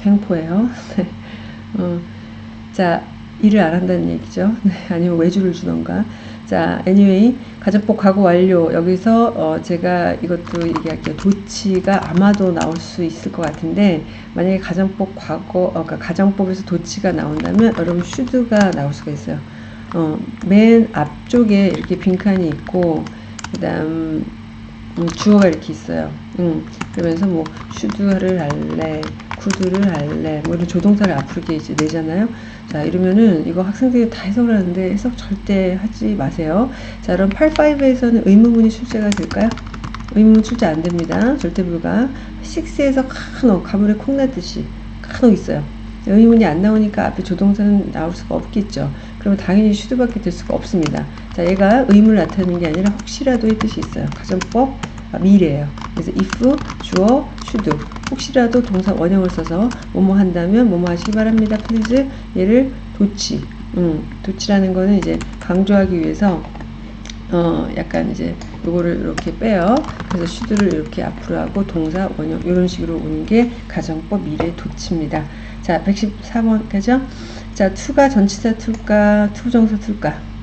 횡포예요. 네. 어, 자, 일을 안 한다는 얘기죠. 네, 아니면 외주를 주던가. 자, anyway, 가정법 과거 완료. 여기서 어 제가 이것도 얘기할게요. 도치가 아마도 나올 수 있을 것 같은데 만약에 가정법 과거, 어, 그러니까 가정법에서 도치가 나온다면 여러분 슈드가 나올 수가 있어요. 어, 맨 앞쪽에 이렇게 빈칸이 있고 그 다음 음, 주어가 이렇게 있어요. 음, 그러면서 뭐 슈드를 할래, 구두를 할래, 뭐 이런 조동사를 앞으로 이제 내잖아요. 자, 이러면은 이거 학생들이 다 해석을 하는데 해석 절대 하지 마세요. 자, 그럼 85에서는 의문문이 출제가 될까요? 의문문 출제 안 됩니다. 절대 불가. 6에서 칸옥, 가물에 콩 나듯이 칸옥 있어요. 의문이 안 나오니까 앞에 조동사는 나올 수가 없겠죠. 그러면 당연히 should밖에 될 수가 없습니다. 자, 얘가 의문을 나타내는 게 아니라 혹시라도의 뜻이 있어요. 가정법 아, 미래예요. 그래서 if, 주어, should 혹시라도 동사 원형을 써서 뭐뭐 한다면 뭐뭐 하시기 바랍니다. please 얘를 도치 음, 도치라는 거는 이제 강조하기 위해서 어 약간 이제 요거를 이렇게 빼요. 그래서 should를 이렇게 앞으로 하고 동사 원형 이런 식으로 오는 게 가정법 미래 도치입니다. 자 114번까지요. 자 to가 전치사 to일까 to부정사 to일까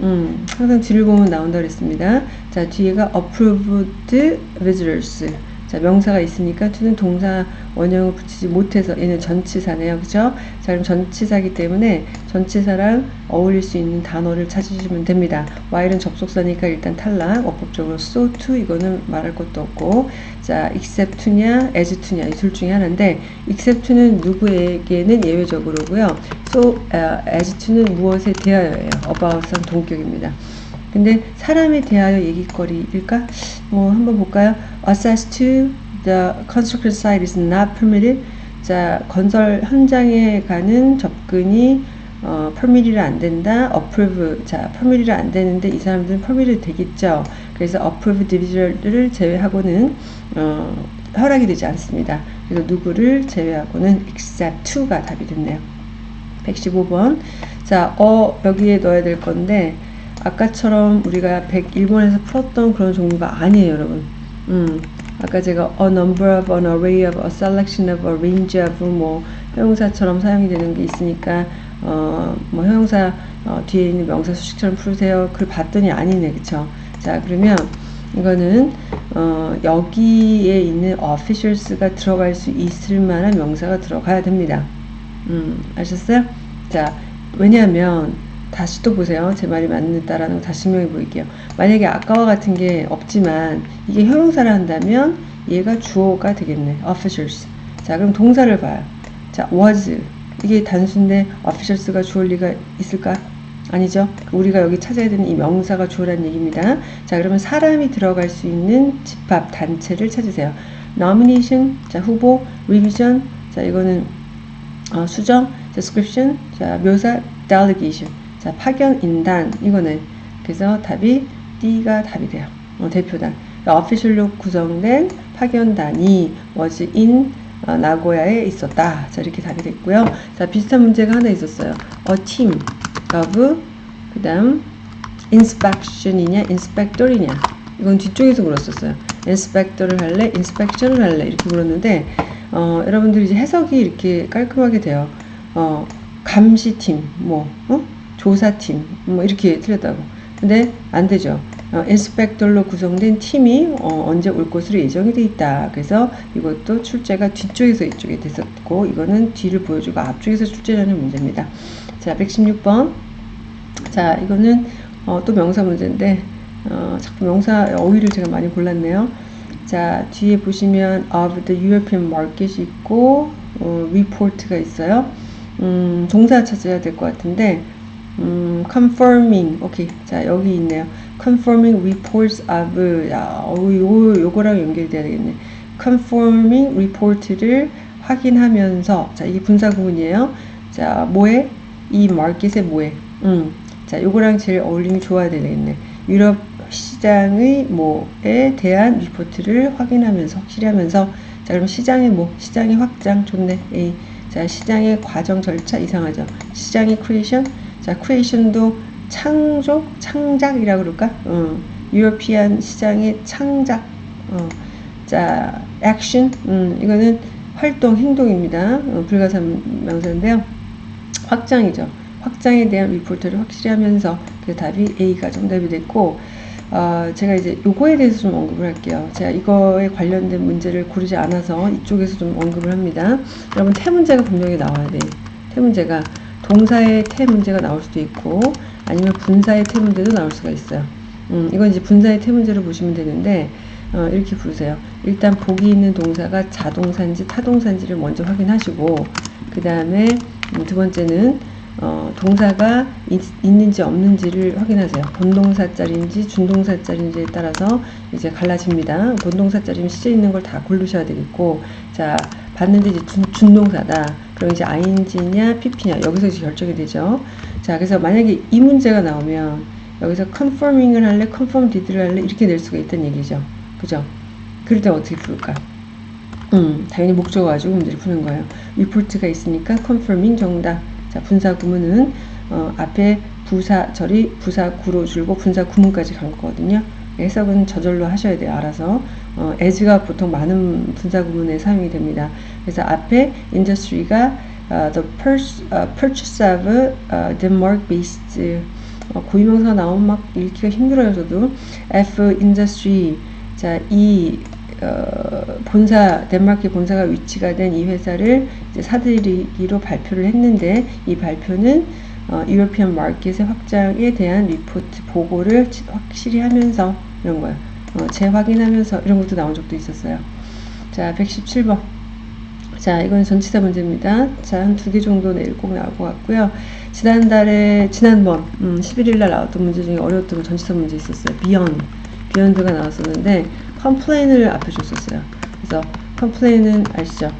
음, 항상 뒤를 보면 나온다 그랬습니다. 자, 뒤에가 approved visitors. 자, 명사가 있으니까 to는 동사 원형을 붙이지 못해서 얘는 전치사네요. 그죠? 자, 그럼 전치사기 때문에 전치사랑 어울릴 수 있는 단어를 찾으시면 됩니다. while은 접속사니까 일단 탈락. 어법적으로 so to 이거는 말할 것도 없고 자, except to냐, as to냐 이 둘 중에 하나인데 except to는 누구에게는 예외적으로고요. so uh, as to는 무엇에 대하여예요. about은 동격입니다. 근데 사람에 대하여 얘기거리일까? 뭐 한번 볼까요? Access to the construction site is not permitted. 자, 건설 현장에 가는 접근이 어, permit이 안 된다. approve. 자, permit이 안 되는데 이 사람들은 permit이 되겠죠. 그래서 approve division을 제외하고는 어, 허락이 되지 않습니다. 그래서 누구를 제외하고는 except to가 답이 됐네요. 115번. 자, 어 여기에 넣어야 될 건데 아까처럼 우리가 101번에서 풀었던 그런 종류가 아니에요, 여러분. 음, 아까 제가 a number of, an array of, a selection of, a range of 뭐 형용사처럼 사용이 되는 게 있으니까 어, 뭐 형용사 어, 뒤에 있는 명사 수식처럼 풀으세요. 그걸 봤더니 아니네, 그쵸? 자, 그러면 이거는 어, 여기에 있는 officials가 들어갈 수 있을 만한 명사가 들어가야 됩니다. 음, 아셨어요? 자, 왜냐하면 다시 또 보세요. 제 말이 맞는다라는 거 다시 설명해 보일게요. 만약에 아까와 같은 게 없지만 이게 형용사를 한다면 얘가 주어가 되겠네. officials. 자, 그럼 동사를 봐요. 자, was. 이게 단순데 officials가 주어일 리가 있을까? 아니죠. 우리가 여기 찾아야 되는 이 명사가 주어라는 얘기입니다. 자, 그러면 사람이 들어갈 수 있는 집합 단체를 찾으세요. nomination, 자, 후보, revision, 자, 이거는 어, 수정, description, 자, 묘사, delegation. 자, 파견 인단 이거는 그래서 답이 D가 답이 돼요. 어, 대표단. 어피셜로 구성된 파견단이 in 어, 나고야에 있었다. 자, 이렇게 답이 됐고요. 자, 비슷한 문제가 하나 있었어요. a team of 그다음 inspection이냐 inspector이냐 이건 뒤쪽에서 물었었어요. inspector를 할래, inspection을 할래 이렇게 물었는데 어, 여러분들이 이제 해석이 이렇게 깔끔하게 돼요. 어, 감시팀, 뭐, 어? 조사팀, 뭐, 이렇게 틀렸다고. 근데 안 되죠. 어, 인스펙tor로 구성된 팀이 어, 언제 올 것으로 예정이 돼 있다. 그래서 이것도 출제가 뒤쪽에서 이쪽에 됐었고, 이거는 뒤를 보여주고 앞쪽에서 출제라는 문제입니다. 자, 116번. 자, 이거는 어, 또 명사 문제인데, 어, 자꾸 명사 어휘를 제가 많이 골랐네요. 자, 뒤에 보시면 of the European market이 있고, 어, report가 있어요. 음, 동사 찾아야 될 것 같은데, 음, confirming. 오케이. 자, 여기 있네요. confirming reports of, 야, 어, 요, 요거랑 연결돼야 되겠네. confirming report를 확인하면서, 자, 이게 분사 구문이에요. 자, 뭐에? 이 마켓의 뭐에? 음. 자, 요거랑 제일 어울림이 좋아야 되겠네. 유럽 시장의 뭐에 대한 리포트를 확인하면서 확실히 하면서 자 그럼 시장의 뭐 시장의 확장 좋네 A 자 시장의 과정 절차 이상하죠 시장의 creation 자 creation도 창조 창작이라고 그럴까 어, European 시장의 창작 어, 자 액션 음, 이거는 활동 행동입니다 어, 불가산 명사인데요 확장이죠 확장에 대한 리포트를 확실히 하면서 그 답이 A가 정답이 됐고 어, 제가 이제 요거에 대해서 좀 언급을 할게요. 제가 이거에 관련된 문제를 고르지 않아서 이쪽에서 좀 언급을 합니다. 여러분 태 문제가 분명히 나와야 돼. 태 문제가 동사의 태 문제가 나올 수도 있고 아니면 분사의 태 문제도 나올 수가 있어요. 음, 이건 이제 분사의 태 문제로 보시면 되는데 어, 이렇게 부르세요. 일단 보기 있는 동사가 자동사인지 타동사인지를 먼저 확인하시고 그 다음에 음, 두 번째는 어, 동사가 있, 는지 없는지를 확인하세요. 본동사짜리인지 준동사짜리인지에 따라서 이제 갈라집니다. 본동사짜리면 시제 있는 걸 다 고르셔야 되겠고, 자, 봤는데 이제 준, 준동사다. 그럼 이제 ing냐, pp냐, 여기서 이제 결정이 되죠. 자, 그래서 만약에 이 문제가 나오면, 여기서 confirming을 할래, confirm did를 할래, 이렇게 낼 수가 있다는 얘기죠. 그죠? 그럴 때 어떻게 부를까? 음, 당연히 목적어 가지고 문제를 푸는 거예요. report가 있으니까 confirming 정답. 자, 분사 구문은 어, 앞에 부사 절이 부사 구로 줄고 분사 구문까지 간 거거든요. 해석은 저절로 하셔야 돼요. 알아서. 어, as가 보통 많은 분사 구문에 사용이 됩니다. 그래서 앞에 industry가 uh, the purchase, uh, purchase of uh, Denmark-based 어, 고유명사 나오면 막 읽기가 힘들어요. 저도 F industry 자, 이 어, 본사 덴마크 본사가 위치가 된 이 회사를 사들이기로 발표를 했는데 이 발표는 어, European market의 확장에 대한 리포트 보고를 확실히 하면서 이런 거예요. 어, 재확인하면서 이런 것도 나온 적도 있었어요. 자, 117번. 자, 이건 전치사 문제입니다. 자, 한 두 개 정도 내일 꼭 나올 것 같고요. 지난달에, 지난번, 음, 11일날 나왔던 문제 중에 어려웠던 전치사 문제 있었어요. beyond. beyond가 나왔었는데, complain을 앞에 줬었어요. 그래서 complain은 아시죠?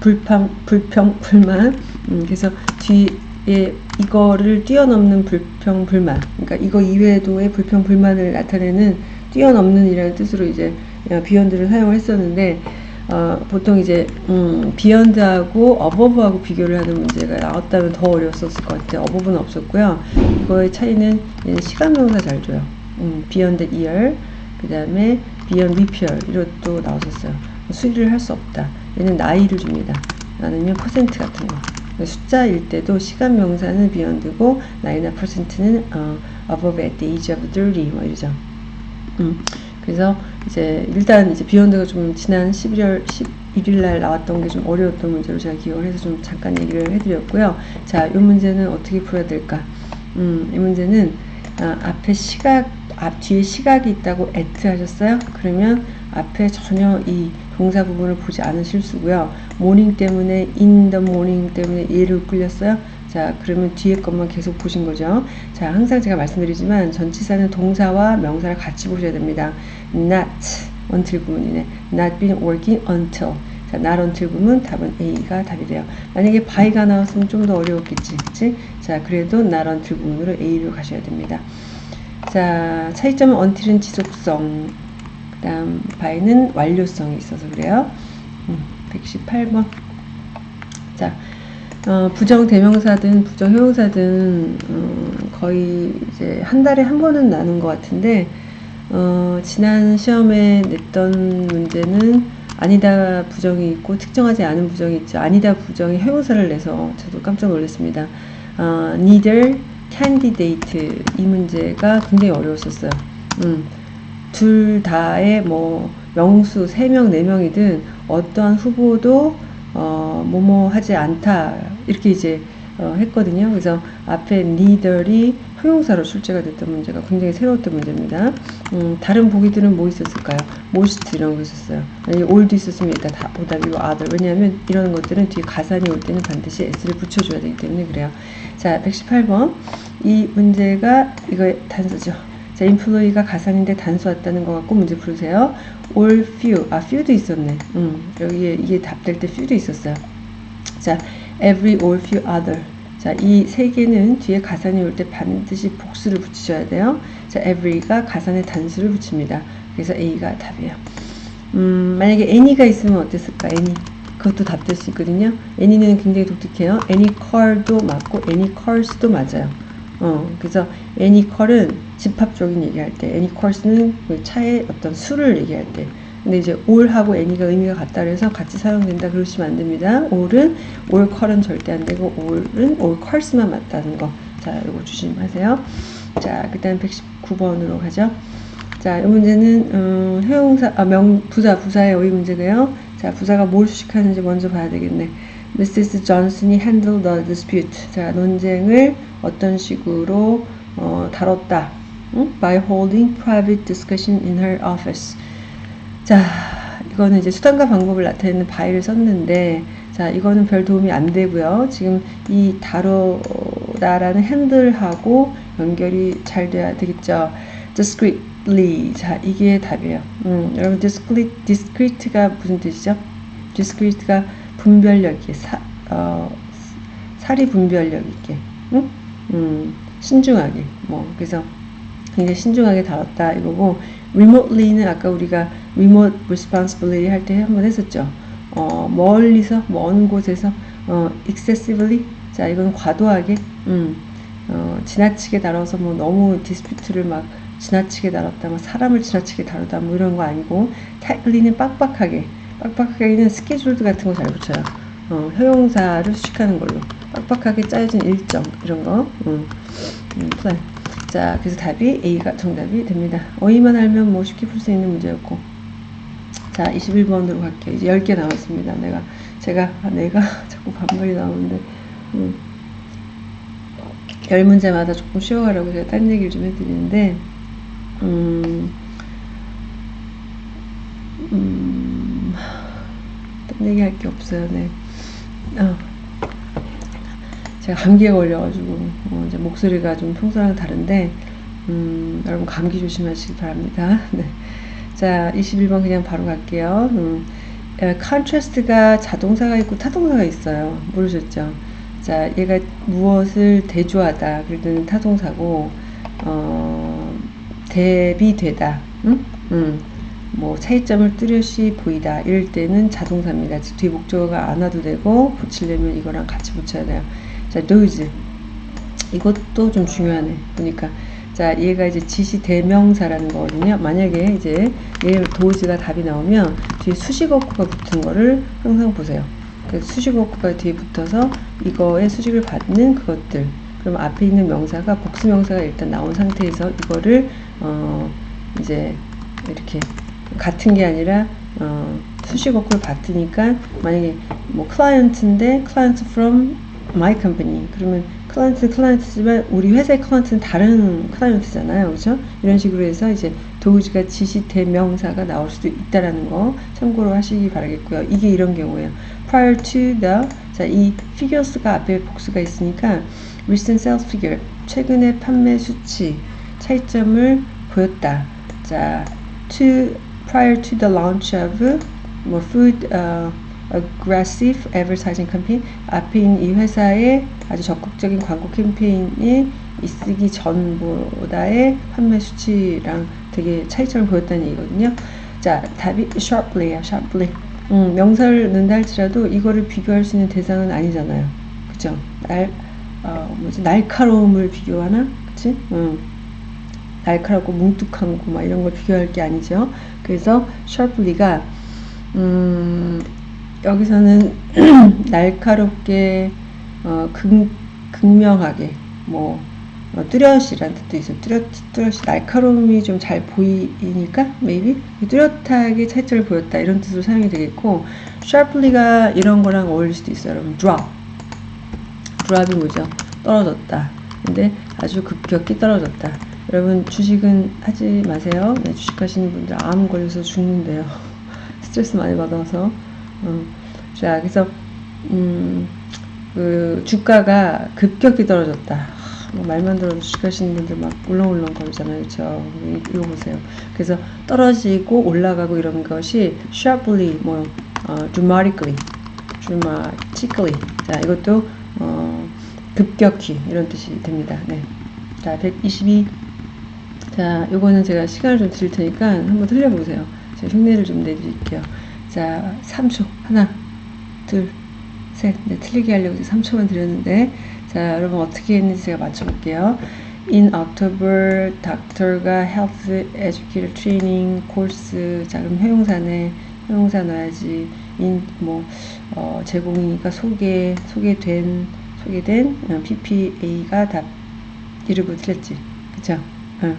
불평, 불평, 불만. 음, 그래서 뒤에 이거를 뛰어넘는 불평, 불만. 그러니까 이거 이외에도의 불평, 불만을 나타내는 뛰어넘는 이라는 뜻으로 이제 beyond를 사용을 했었는데 어, 보통 이제 음, beyond하고 above하고 비교를 하는 문제가 나왔다면 더 어려웠었을 것 같아요. above는 없었고요. 이거의 차이는 시간 명사 잘 줘요. 음, beyond year 그 다음에 beyond repair 이것도 나오셨어요. 수리를 할 수 없다. 얘는 나이를 줍니다. 아니면 퍼센트 같은 거. 숫자일 때도 시간 명사는 beyond고 나이나 퍼센트는 어, above at the age of 30 뭐 이러죠. 음, 그래서 이제 일단 이제 beyond가 좀 지난 11월 11일 날 나왔던 게 좀 어려웠던 문제로 제가 기억을 해서 좀 잠깐 얘기를 해드렸고요. 자, 이 문제는 어떻게 풀어야 될까? 음, 이 문제는 아, 앞에 시각 앞 뒤에 시각이 있다고 at 하셨어요? 그러면 앞에 전혀 이 동사 부분을 보지 않으실 수고요. morning 때문에 the morning 때문에 얘를 끌렸어요. 자, 그러면 뒤에 것만 계속 보신 거죠. 자, 항상 제가 말씀드리지만 전치사는 동사와 명사를 같이 보셔야 됩니다. not until 부분이네. not been working until. 자, not until 부분 답은 A가 답이 돼요. 만약에 by가 나왔으면 좀 더 어려웠겠지. 그치? 자, 그래도 not until 부분으로 A로 가셔야 됩니다. 자, 차이점은 until은 지속성, 그 다음 by는 완료성이 있어서 그래요. 음, 118번. 자, 어, 부정 대명사든 부정 형용사든 어, 거의 이제 한 달에 한 번은 나는 것 같은데 어, 지난 시험에 냈던 문제는 아니다 부정이 있고 특정하지 않은 부정이 있죠. 아니다 부정이 형용사를 내서 저도 깜짝 놀랐습니다. 어, neither candidate 이 문제가 굉장히 어려웠었어요. 음, 둘 다의 뭐 명수 3명, 4명이든 어떠한 후보도 어, 뭐뭐 하지 않다 이렇게 이제 어, 했거든요. 그래서 앞에 neither이 형용사로 출제가 됐던 문제가 굉장히 새로웠던 문제입니다. 음, 다른 보기들은 뭐 있었을까요? most 이런 거 있었어요. 아니, all도 있었으면 일단 다 보답이고 other. 왜냐하면 이런 것들은 뒤에 가산이 올 때는 반드시 s를 붙여줘야 되기 때문에 그래요. 자, 118번. 이 문제가 이거 단서죠. 자, employee가 가산인데 단수 왔다는 거 갖고 문제 풀으세요. all few. 아, few도 있었네. 음, 여기에 이게 답될 때 few도 있었어요. 자, every, all, few, other. 자, 이 세 개는 뒤에 가산이 올 때 반드시 복수를 붙이셔야 돼요. 자, every가 가산에 단수를 붙입니다. 그래서 A가 답이에요. 음, 만약에 any가 있으면 어땠을까? any. 그것도 답될 수 있거든요. any는 굉장히 독특해요. any car도 맞고 any cars도 맞아요. 어, 그래서 any car은 집합적인 얘기할 때, any cars는 그 차의 어떤 수를 얘기할 때, 근데 이제 all하고 any가 의미가 같다 그래서 같이 사용된다 그러시면 안 됩니다. all은 all car은 절대 안 되고 all은 all cars만 맞다는 거. 자, 이거 조심하세요. 자, 그다음 119번으로 가죠. 자, 이 문제는 어, 형용사 아, 명 부사 부사의 어휘 문제고요. 자, 부사가 뭘 수식하는지 먼저 봐야 되겠네. Mrs. Johnson이 handled the dispute. 자, 논쟁을 어떤 식으로 어, 다뤘다. 응? By holding private discussion in her office. 자, 이거는 이제 수단과 방법을 나타내는 by를 썼는데, 자, 이거는 별 도움이 안 되고요. 지금 이 다루다라는 핸들하고 연결이 잘 돼야 되겠죠. discreetly. 자, 이게 답이에요. 음, 여러분, discrete, discrete가 무슨 뜻이죠? discrete가 분별력 있게, 사, 어, 사리 분별력 있게, 응? 음, 신중하게, 뭐, 그래서 굉장히 신중하게 다뤘다 이거고, remotely는 아까 우리가 remote responsibility 할 때 한번 했었죠. 어, 멀리서, 먼 곳에서, 어, excessively. 자, 이건 과도하게, 음, 어, 지나치게 다뤄서 뭐 너무 dispute를 막 지나치게 다뤘다, 뭐 사람을 지나치게 다루다, 뭐 이런 거 아니고, tightly는 빡빡하게, 빡빡하게는 scheduled 같은 거 잘 붙여요. 어, 형용사를 수식하는 걸로. 빡빡하게 짜여진 일정, 이런 거, 음, 음, 플랜. 자, 그래서 답이 A가 정답이 됩니다. 어휘만 알면 뭐 쉽게 풀 수 있는 문제였고. 자, 21번으로 갈게요. 이제 10개 남았습니다. 내가, 제가, 아, 내가 자꾸 반말이 나오는데, 음, 10문제마다 조금 쉬어가라고 제가 딴 얘기를 좀 해드리는데, 음, 음, 딴 얘기 할 게 없어요. 네. 어. 제가 감기에 걸려가지고 어, 이제 목소리가 좀 평소랑 다른데 음, 여러분 감기 조심하시기 바랍니다. 네. 자, 21번 그냥 바로 갈게요. 음, contrast가 자동사가 있고 타동사가 있어요. 모르셨죠? 자, 얘가 무엇을 대조하다 그럴 때는 타동사고 어, 대비되다. 응? 음, 뭐 차이점을 뚜렷이 보이다 이럴 때는 자동사입니다. 즉 뒤에 목적어가 안 와도 되고 붙이려면 이거랑 같이 붙여야 돼요. 자, those. 이것도 좀 중요하네. 보니까. 자, 얘가 이제 지시 대명사라는 거거든요. 만약에 이제 얘 도즈가 답이 나오면 뒤에 수식어구가 붙은 거를 항상 보세요. 그 수식어구가 뒤에 붙어서 이거의 수식을 받는 그것들. 그럼 앞에 있는 명사가 복수명사가 일단 나온 상태에서 이거를 어 이제 이렇게 같은 게 아니라 어 수식어구를 받으니까 만약에 뭐 client인데 client from my company. 그러면 client client지만 우리 회사의 client는 다른 client잖아요. 그렇죠? 이런 식으로 해서 이제 those가 지시 대명사가 나올 수도 있다라는 거 참고로 하시기 바라겠고요. 이게 이런 경우예요. prior to the 자, 이 figures가 앞에 복수가 있으니까 recent sales figure 최근의 판매 수치 차이점을 보였다. 자, to prior to the launch of 뭐 food uh, aggressive advertising campaign 앞에 이 회사의 아주 적극적인 광고 캠페인이 있기 전보다의 판매 수치랑 되게 차이점을 보였다는 얘기거든요. 자, 답이 sharply야, sharply. 음, 명사를 넣는다 할지라도 이거를 비교할 수 있는 대상은 아니잖아요. 그죠? 날, 어, 뭐지, 날카로움을 비교하나? 그치? 음. 날카롭고 뭉툭한 거, 막 이런 걸 비교할 게 아니죠. 그래서 sharply가 음, 여기서는 날카롭게 어, 극, 극명하게 뭐 어, 뚜렷이란 뜻도 있어요. 뚜렷, 뚜렷이 날카로움이 좀 잘 보이니까 maybe 뚜렷하게 차이점을 보였다 이런 뜻으로 사용이 되겠고 sharply가 이런 거랑 어울릴 수도 있어요. 여러분 drop drop이 뭐죠? 떨어졌다. 근데 아주 급격히 떨어졌다. 여러분 주식은 하지 마세요. 네, 주식 하시는 분들 암 걸려서 죽는데요. 스트레스 많이 받아서. 어. 자, 그래서 음, 그 주가가 급격히 떨어졌다. 뭐 말만 들어도 주식하시는 분들 막 울렁울렁 거리잖아요. 그렇죠? 이거 보세요. 그래서 떨어지고 올라가고 이런 것이 sharply 뭐 어, dramatically dramatically 자, 이것도 어, 급격히 이런 뜻이 됩니다. 네. 자, 122 자, 요거는 제가 시간을 좀 드릴 테니까 한번 틀려보세요. 제가 흉내를 좀 내드릴게요. 자, 3초. 하나, 둘, 셋. 네, 틀리게 하려고 3초만 드렸는데, 자, 여러분 어떻게 했는지 제가 맞춰볼게요. In October, 닥터가 Health Educator Training 코र्스, 자, 그럼 회용사네, 형용사 넣어야지. in, 뭐, 어, 제공이니까 소개, 소개된, 소개된 어, PP A가 답, 이름을 틀렸지. 그쵸? 응.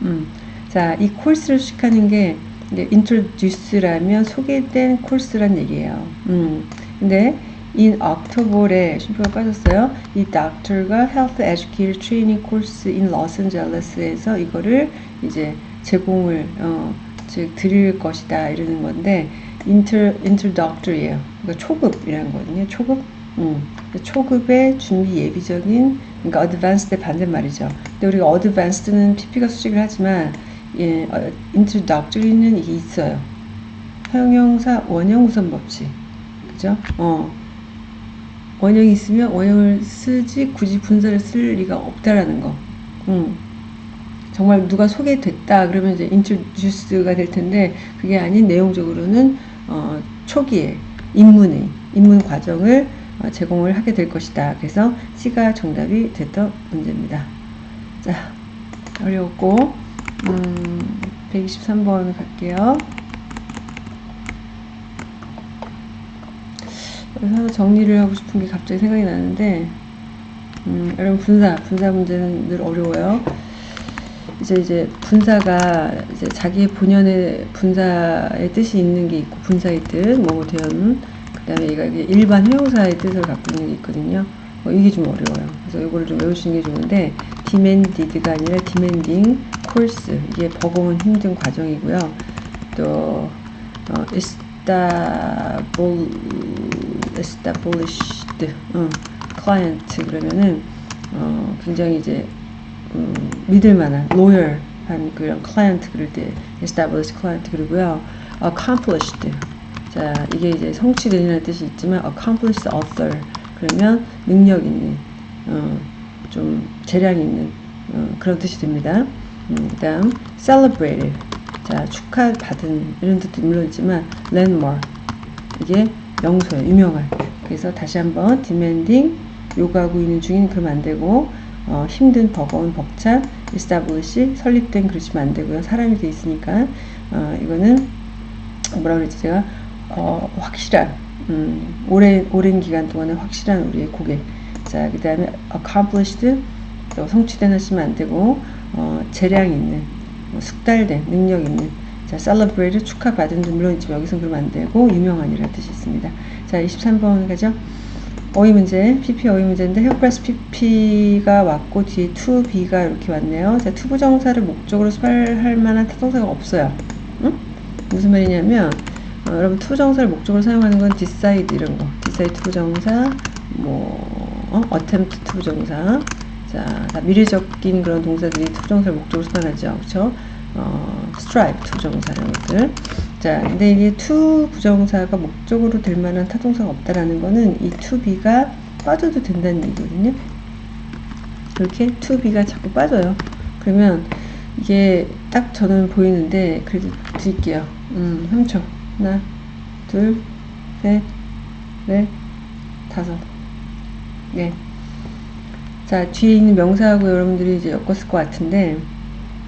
음. 자, 이 course를 수식하는 게 이제 introduce라면 소개된 course란 얘기예요. 음. 근데 in October에 쉼표가 빠졌어요. 이 doctor가 health educator training course in Los Angeles에서 이거를 이제 제공을 어, 즉 드릴 것이다 이러는 건데 inter introductory예요. 그러니까 초급이라는 거거든요. 초급. 음. 초급의 준비 예비적인 그러니까 advanced의 반대말이죠. 근데 우리가 advanced는 PP가 수식을 하지만 예, 어, introductory는 이게 있어요. 형용사 원형 우선 법칙. 그죠? 어. 원형이 있으면 원형을 쓰지 굳이 분사를 쓸 리가 없다라는 거. 음. 정말 누가 소개됐다 그러면 이제 introduce가 될 텐데 그게 아닌 내용적으로는 어, 초기에 입문의 입문 과정을 어, 제공을 하게 될 것이다. 그래서 C가 정답이 됐던 문제입니다. 자, 어려웠고 음, 123번 갈게요. 그래서 정리를 하고 싶은 게 갑자기 생각이 나는데 음, 여러분 분사, 분사 문제는 늘 어려워요. 이제 이제 분사가 이제 자기의 본연의 분사의 뜻이 있는 게 있고 분사의 뜻, 뭐 대연 그 다음에 얘가 일반 회용사의 뜻을 갖고 있는 게 있거든요. 어, 이게 좀 어려워요. 그래서 이거를 좀 외우시는 게 좋은데 demanded가 아니라 demanding course 이게 버거운 힘든 과정이고요. 또 어, established 어, client 그러면은 어, 굉장히 이제 음, 믿을만한 loyal한 그런 client 그럴 때 established client 그리고요 accomplished 자, 이게 이제 성취된이라는 뜻이 있지만 accomplish author 그러면 능력 있는 어, 좀 재량 있는 어, 그런 뜻이 됩니다. 음, 그 다음 celebrated. 자 축하받은 이런 뜻도 물론 있지만 landmark. 이게 명소예요. 유명한. 그래서 다시 한번 demanding 요구하고 있는 중인 그러면 안 되고 어, 힘든 버거운 벅찬 establish 설립된 그러시면 안 되고요. 사람이 돼 있으니까. 어, 이거는 뭐라 그랬지? 제가 어, 확실한 음, 오랜 오랜 기간 동안에 확실한 우리의 고객. 자, 그 다음에 accomplished 또 성취된 하시면 안 되고 어, 재량 있는 뭐 숙달된 능력 있는 자, celebrated 축하받은 물론 있지만 여기서 그러면 안 되고 유명한이라는 뜻이 있습니다. 자, 23번 가죠. 어휘 문제, PP 어휘 문제인데 have 플러스 PP가 왔고 뒤에 to be가 이렇게 왔네요. 자, to부정사를 목적으로 수반할 만한 타동사가 없어요. 응? 무슨 말이냐면 어, 여러분 to부정사를 목적으로 사용하는 건 decide 이런 거 decide to부정사 뭐 어? attempt to부정사. 자, 다 미래적인 그런 동사들이 to부정사를 목적으로 사용하죠. 그쵸? 어, strive to부정사 이런 것들. 자 근데 이게 to 부정사가 목적으로 될 만한 타동사가 없다라는 거는 이 to be가 빠져도 된다는 얘기거든요. 이렇게 to be가 자꾸 빠져요. 그러면 이게 딱 저는 보이는데 그래도 드릴게요. 음 3초 하나, 둘, 셋, 넷, 다섯. 네. 자, 뒤에 있는 명사하고 여러분들이 이제 엮었을 것 같은데,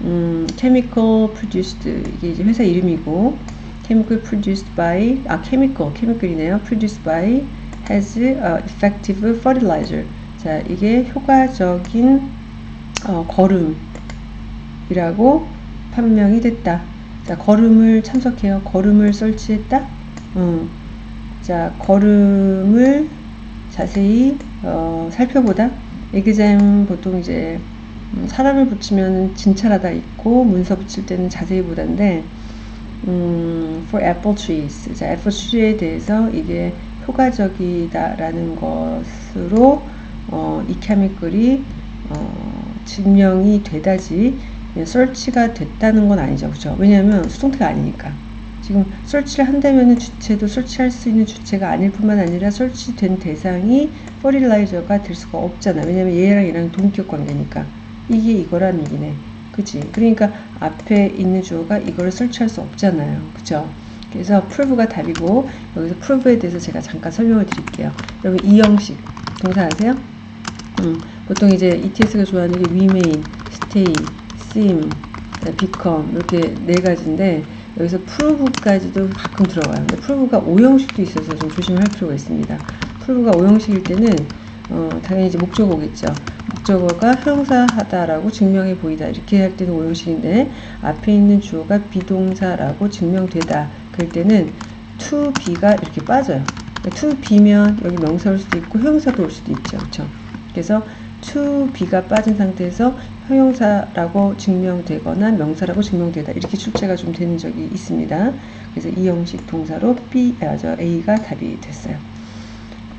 음, chemical produced, 이게 이제 회사 이름이고, chemical produced by 아 chemical chemical이네요. produced by has effective fertilizer. 자, 이게 효과적인 어, 거름이라고 판명이 됐다. 자, 거름을 참석해요. 거름을 설치했다. 음. 자, 거름을 자세히 어, 살펴보다. 에그잼 보통 이제 음, 사람을 붙이면 진찰하다 있고 문서 붙일 때는 자세히 보다인데 음, for apple trees. 자, 애플 트리에 대해서 이게 효과적이다라는 것으로 어, 이 케미컬이 어, 증명이 되다지 설치가 됐다는 건 아니죠. 그죠? 왜냐하면 수동태가 아니니까. 지금 설치를 한다면 주체도 설치할 수 있는 주체가 아닐 뿐만 아니라 설치된 대상이 퍼릴라이저가 될 수가 없잖아. 왜냐면 얘랑 얘랑 동격 관계니까. 이게 이거란 얘기네. 그치? 그러니까 앞에 있는 주어가 이거를 설치할 수 없잖아요. 그죠? 그래서 prove가 답이고 여기서 prove에 대해서 제가 잠깐 설명을 드릴게요. 여러분 이 형식 동사 아세요? 음, 보통 이제 ETS가 좋아하는 게 remain, stay, seem, become 이렇게 네 가지인데 여기서 prove까지도 가끔 들어가요. 근데 prove가 5형식도 있어서 좀 조심할 필요가 있습니다. prove가 5형식일 때는 어, 당연히 이제 목적어겠죠. 목적어가 형사하다라고 증명해 보이다 이렇게 할 때는 5형식인데 앞에 있는 주어가 비동사라고 증명되다 그럴 때는 to be가 이렇게 빠져요. to be면 여기 명사 올 수도 있고 형사도 올 수도 있죠. 그렇죠? 그래서 be가 빠진 상태에서 형용사라고 증명되거나 명사라고 증명되다 이렇게 출제가 좀 되는 적이 있습니다. 그래서 이 형식 동사로 B, 아, 저 A가 답이 됐어요.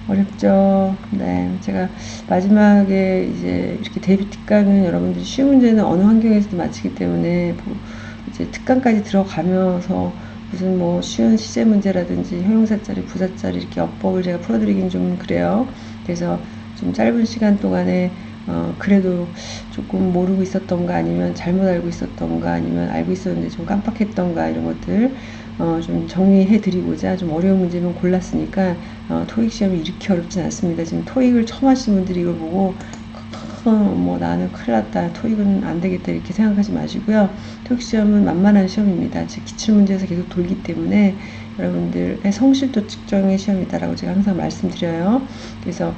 어렵죠. 네, 제가 마지막에 이제 이렇게 데뷔 특강은 여러분들이 쉬운 문제는 어느 환경에서도 마치기 때문에 뭐 이제 특강까지 들어가면서 무슨 뭐 쉬운 시제 문제라든지 형용사짜리, 부사짜리 이렇게 어법을 제가 풀어드리긴 좀 그래요. 그래서 좀 짧은 시간 동안에 어, 그래도 조금 모르고 있었던가 아니면 잘못 알고 있었던가 아니면 알고 있었는데 좀 깜빡했던가 이런 것들 어, 좀 정리해 드리고자 좀 어려운 문제만 골랐으니까 어, 토익 시험이 이렇게 어렵진 않습니다. 지금 토익을 처음 하시는 분들이 이걸 보고 뭐 나는 큰일 났다 토익은 안 되겠다 이렇게 생각하지 마시고요. 토익 시험은 만만한 시험입니다. 즉 기출 문제에서 계속 돌기 때문에 여러분들의 성실도 측정의 시험이다라고 제가 항상 말씀드려요. 그래서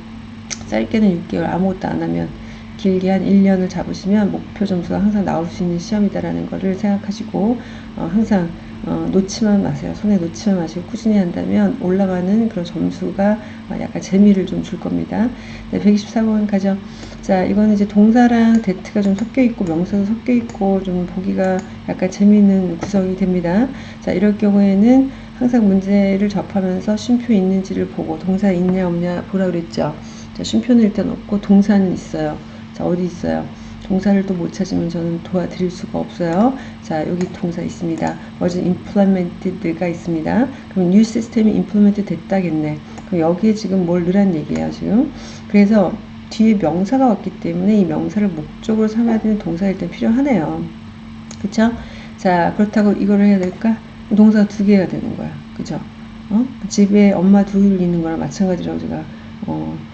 짧게는 6개월 아무것도 안 하면 길게 한 1년을 잡으시면 목표 점수가 항상 나올 수 있는 시험이다라는 것을 생각하시고 어, 항상 어, 놓지만 마세요. 손에 놓지만 마시고 꾸준히 한다면 올라가는 그런 점수가 어, 약간 재미를 좀 줄 겁니다. 네, 124번 가죠. 자, 이거는 이제 동사랑 데트가 좀 섞여 있고 명사도 섞여 있고 좀 보기가 약간 재미있는 구성이 됩니다. 자, 이럴 경우에는 항상 문제를 접하면서 쉼표 있는지를 보고 동사 있냐 없냐 보라 그랬죠. 자, 쉼표는 일단 없고 동사는 있어요. 자, 어디 있어요? 동사를 또 못 찾으면 저는 도와드릴 수가 없어요. 자, 여기 동사 있습니다. was implemented가 있습니다. 그럼 new system이 implement 됐다겠네. 그럼 여기에 지금 뭘 넣으란 얘기예요, 지금. 그래서 뒤에 명사가 왔기 때문에 이 명사를 목적으로 삼아야 되는 동사가 일단 필요하네요. 그쵸? 자, 그렇다고 이거를 해야 될까? 동사가 두 개가 되는 거야. 그죠? 어? 집에 엄마 둘 있는 거랑 마찬가지라고 제가, 어,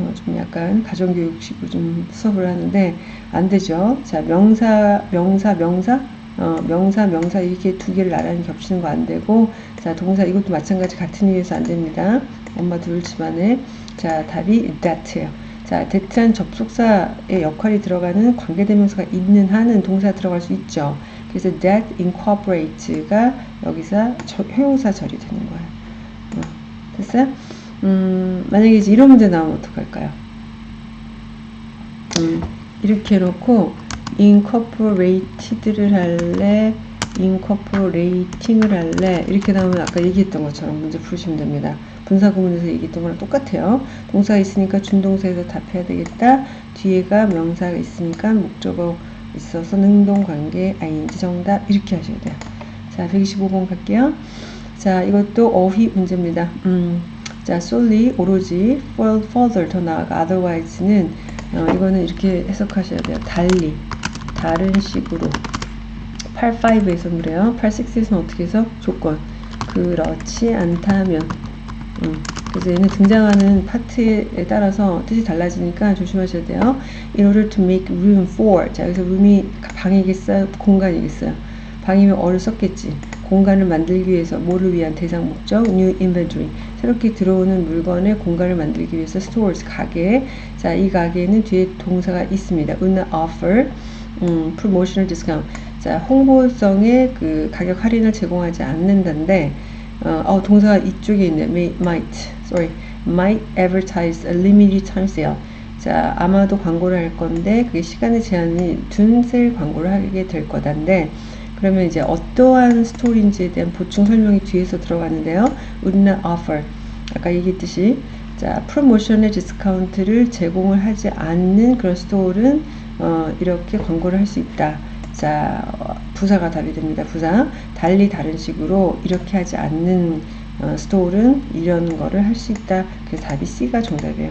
어, 좀 약간 가정교육식으로 좀 수업을 하는데 안 되죠. 자 명사 명사 명사 어, 명사 명사 이렇게 두 개를 나란히 겹치는 거 안 되고 자 동사 이것도 마찬가지 같은 이유에서 안 됩니다. 엄마 둘 집안에 자 답이 that예요. 자 that란 접속사의 역할이 들어가는 관계대명사가 있는 한은 동사 들어갈 수 있죠. 그래서 that incorporates가 여기서 저, 형용사 절이 되는 거예요. 어, 됐어요? 음, 만약에 이제 이런 문제 나오면 어떡할까요? 음, 이렇게 해놓고 incorporated를 할래 incorporating을 할래 이렇게 나오면 아까 얘기했던 것처럼 문제 풀으시면 됩니다. 분사 구문에서 얘기했던 거랑 똑같아요. 동사가 있으니까 준동사에서 답해야 되겠다. 뒤에가 명사가 있으니까 목적어 있어서 능동 관계 ing 정답 이렇게 하셔야 돼요. 자, 125번 갈게요. 자, 이것도 어휘 문제입니다. 음. 자, solely 오로지 for further 더 나아가 otherwise는 어, 이거는 이렇게 해석하셔야 돼요. 달리 다른 식으로 85에서 그래요. 86에서는 어떻게 해서 조건 그렇지 않다면 음, 그래서 얘는 등장하는 파트에 따라서 뜻이 달라지니까 조심하셔야 돼요. In order to make room for 자 여기서 room이 방이겠어요? 공간이겠어요? 방이면 어를 썼겠지. 공간을 만들기 위해서 뭐를 위한 대상 목적 new inventory. 새롭게 들어오는 물건의 공간을 만들기 위해서 stores 가게. 자이 가게는 뒤에 동사가 있습니다. Not offer 음, promotional discount. 자 홍보성의 그 가격 할인을 제공하지 않는다는데 어, 어 동사가 이쪽에 있네 may, might sorry. Might advertise a limited time sale. 자 아마도 광고를 할 건데 그게 시간의 제한이 둔 세일 광고를 하게 될 거다인데 그러면 이제 어떠한 store인지에 대한 보충 설명이 뒤에서 들어가는데요. not offer 아까 얘기했듯이 자 프로모션의 디스카운트를 제공을 하지 않는 그런 store는 어, 이렇게 광고를 할 수 있다. 자 어, 부사가 답이 됩니다. 부사 달리 다른 식으로 이렇게 하지 않는 어, 스토어는 이런 거를 할 수 있다. 그래서 답이 C가 정답이에요.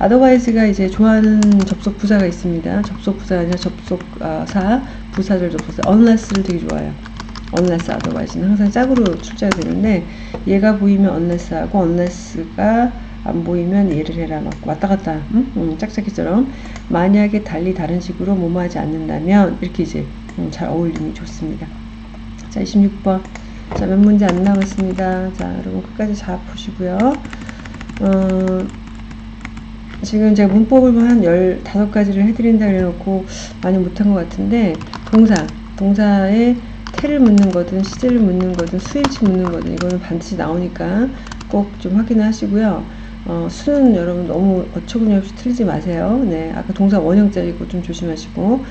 otherwise가 이제 좋아하는 접속 부사가 있습니다. 접속 부사가 아니라 접속사, 부사절 접속사. unless를 되게 좋아해요. unless otherwise는 항상 짝으로 출제가 되는데 얘가 보이면 unless하고 unless가 안 보이면 얘를 해라 막 왔다 갔다 응? 응, 짝짝이처럼 만약에 달리 다른 식으로 뭐뭐 하지 않는다면 이렇게 이제 음, 잘 어울림이 좋습니다. 자 26번 자, 몇 문제 안 남았습니다. 자, 여러분 끝까지 잘 보시고요. 어, 지금 제가 문법을 한 15가지를 해드린다 그래놓고 많이 못한 것 같은데, 동사, 동사에 태를 묻는 거든, 시제를 묻는 거든, 수일치 묻는 거든, 이거는 반드시 나오니까 꼭 좀 확인을 하시고요. 어, 수는 여러분 너무 어처구니 없이 틀리지 마세요. 네, 아까 동사 원형자리고 좀 조심하시고,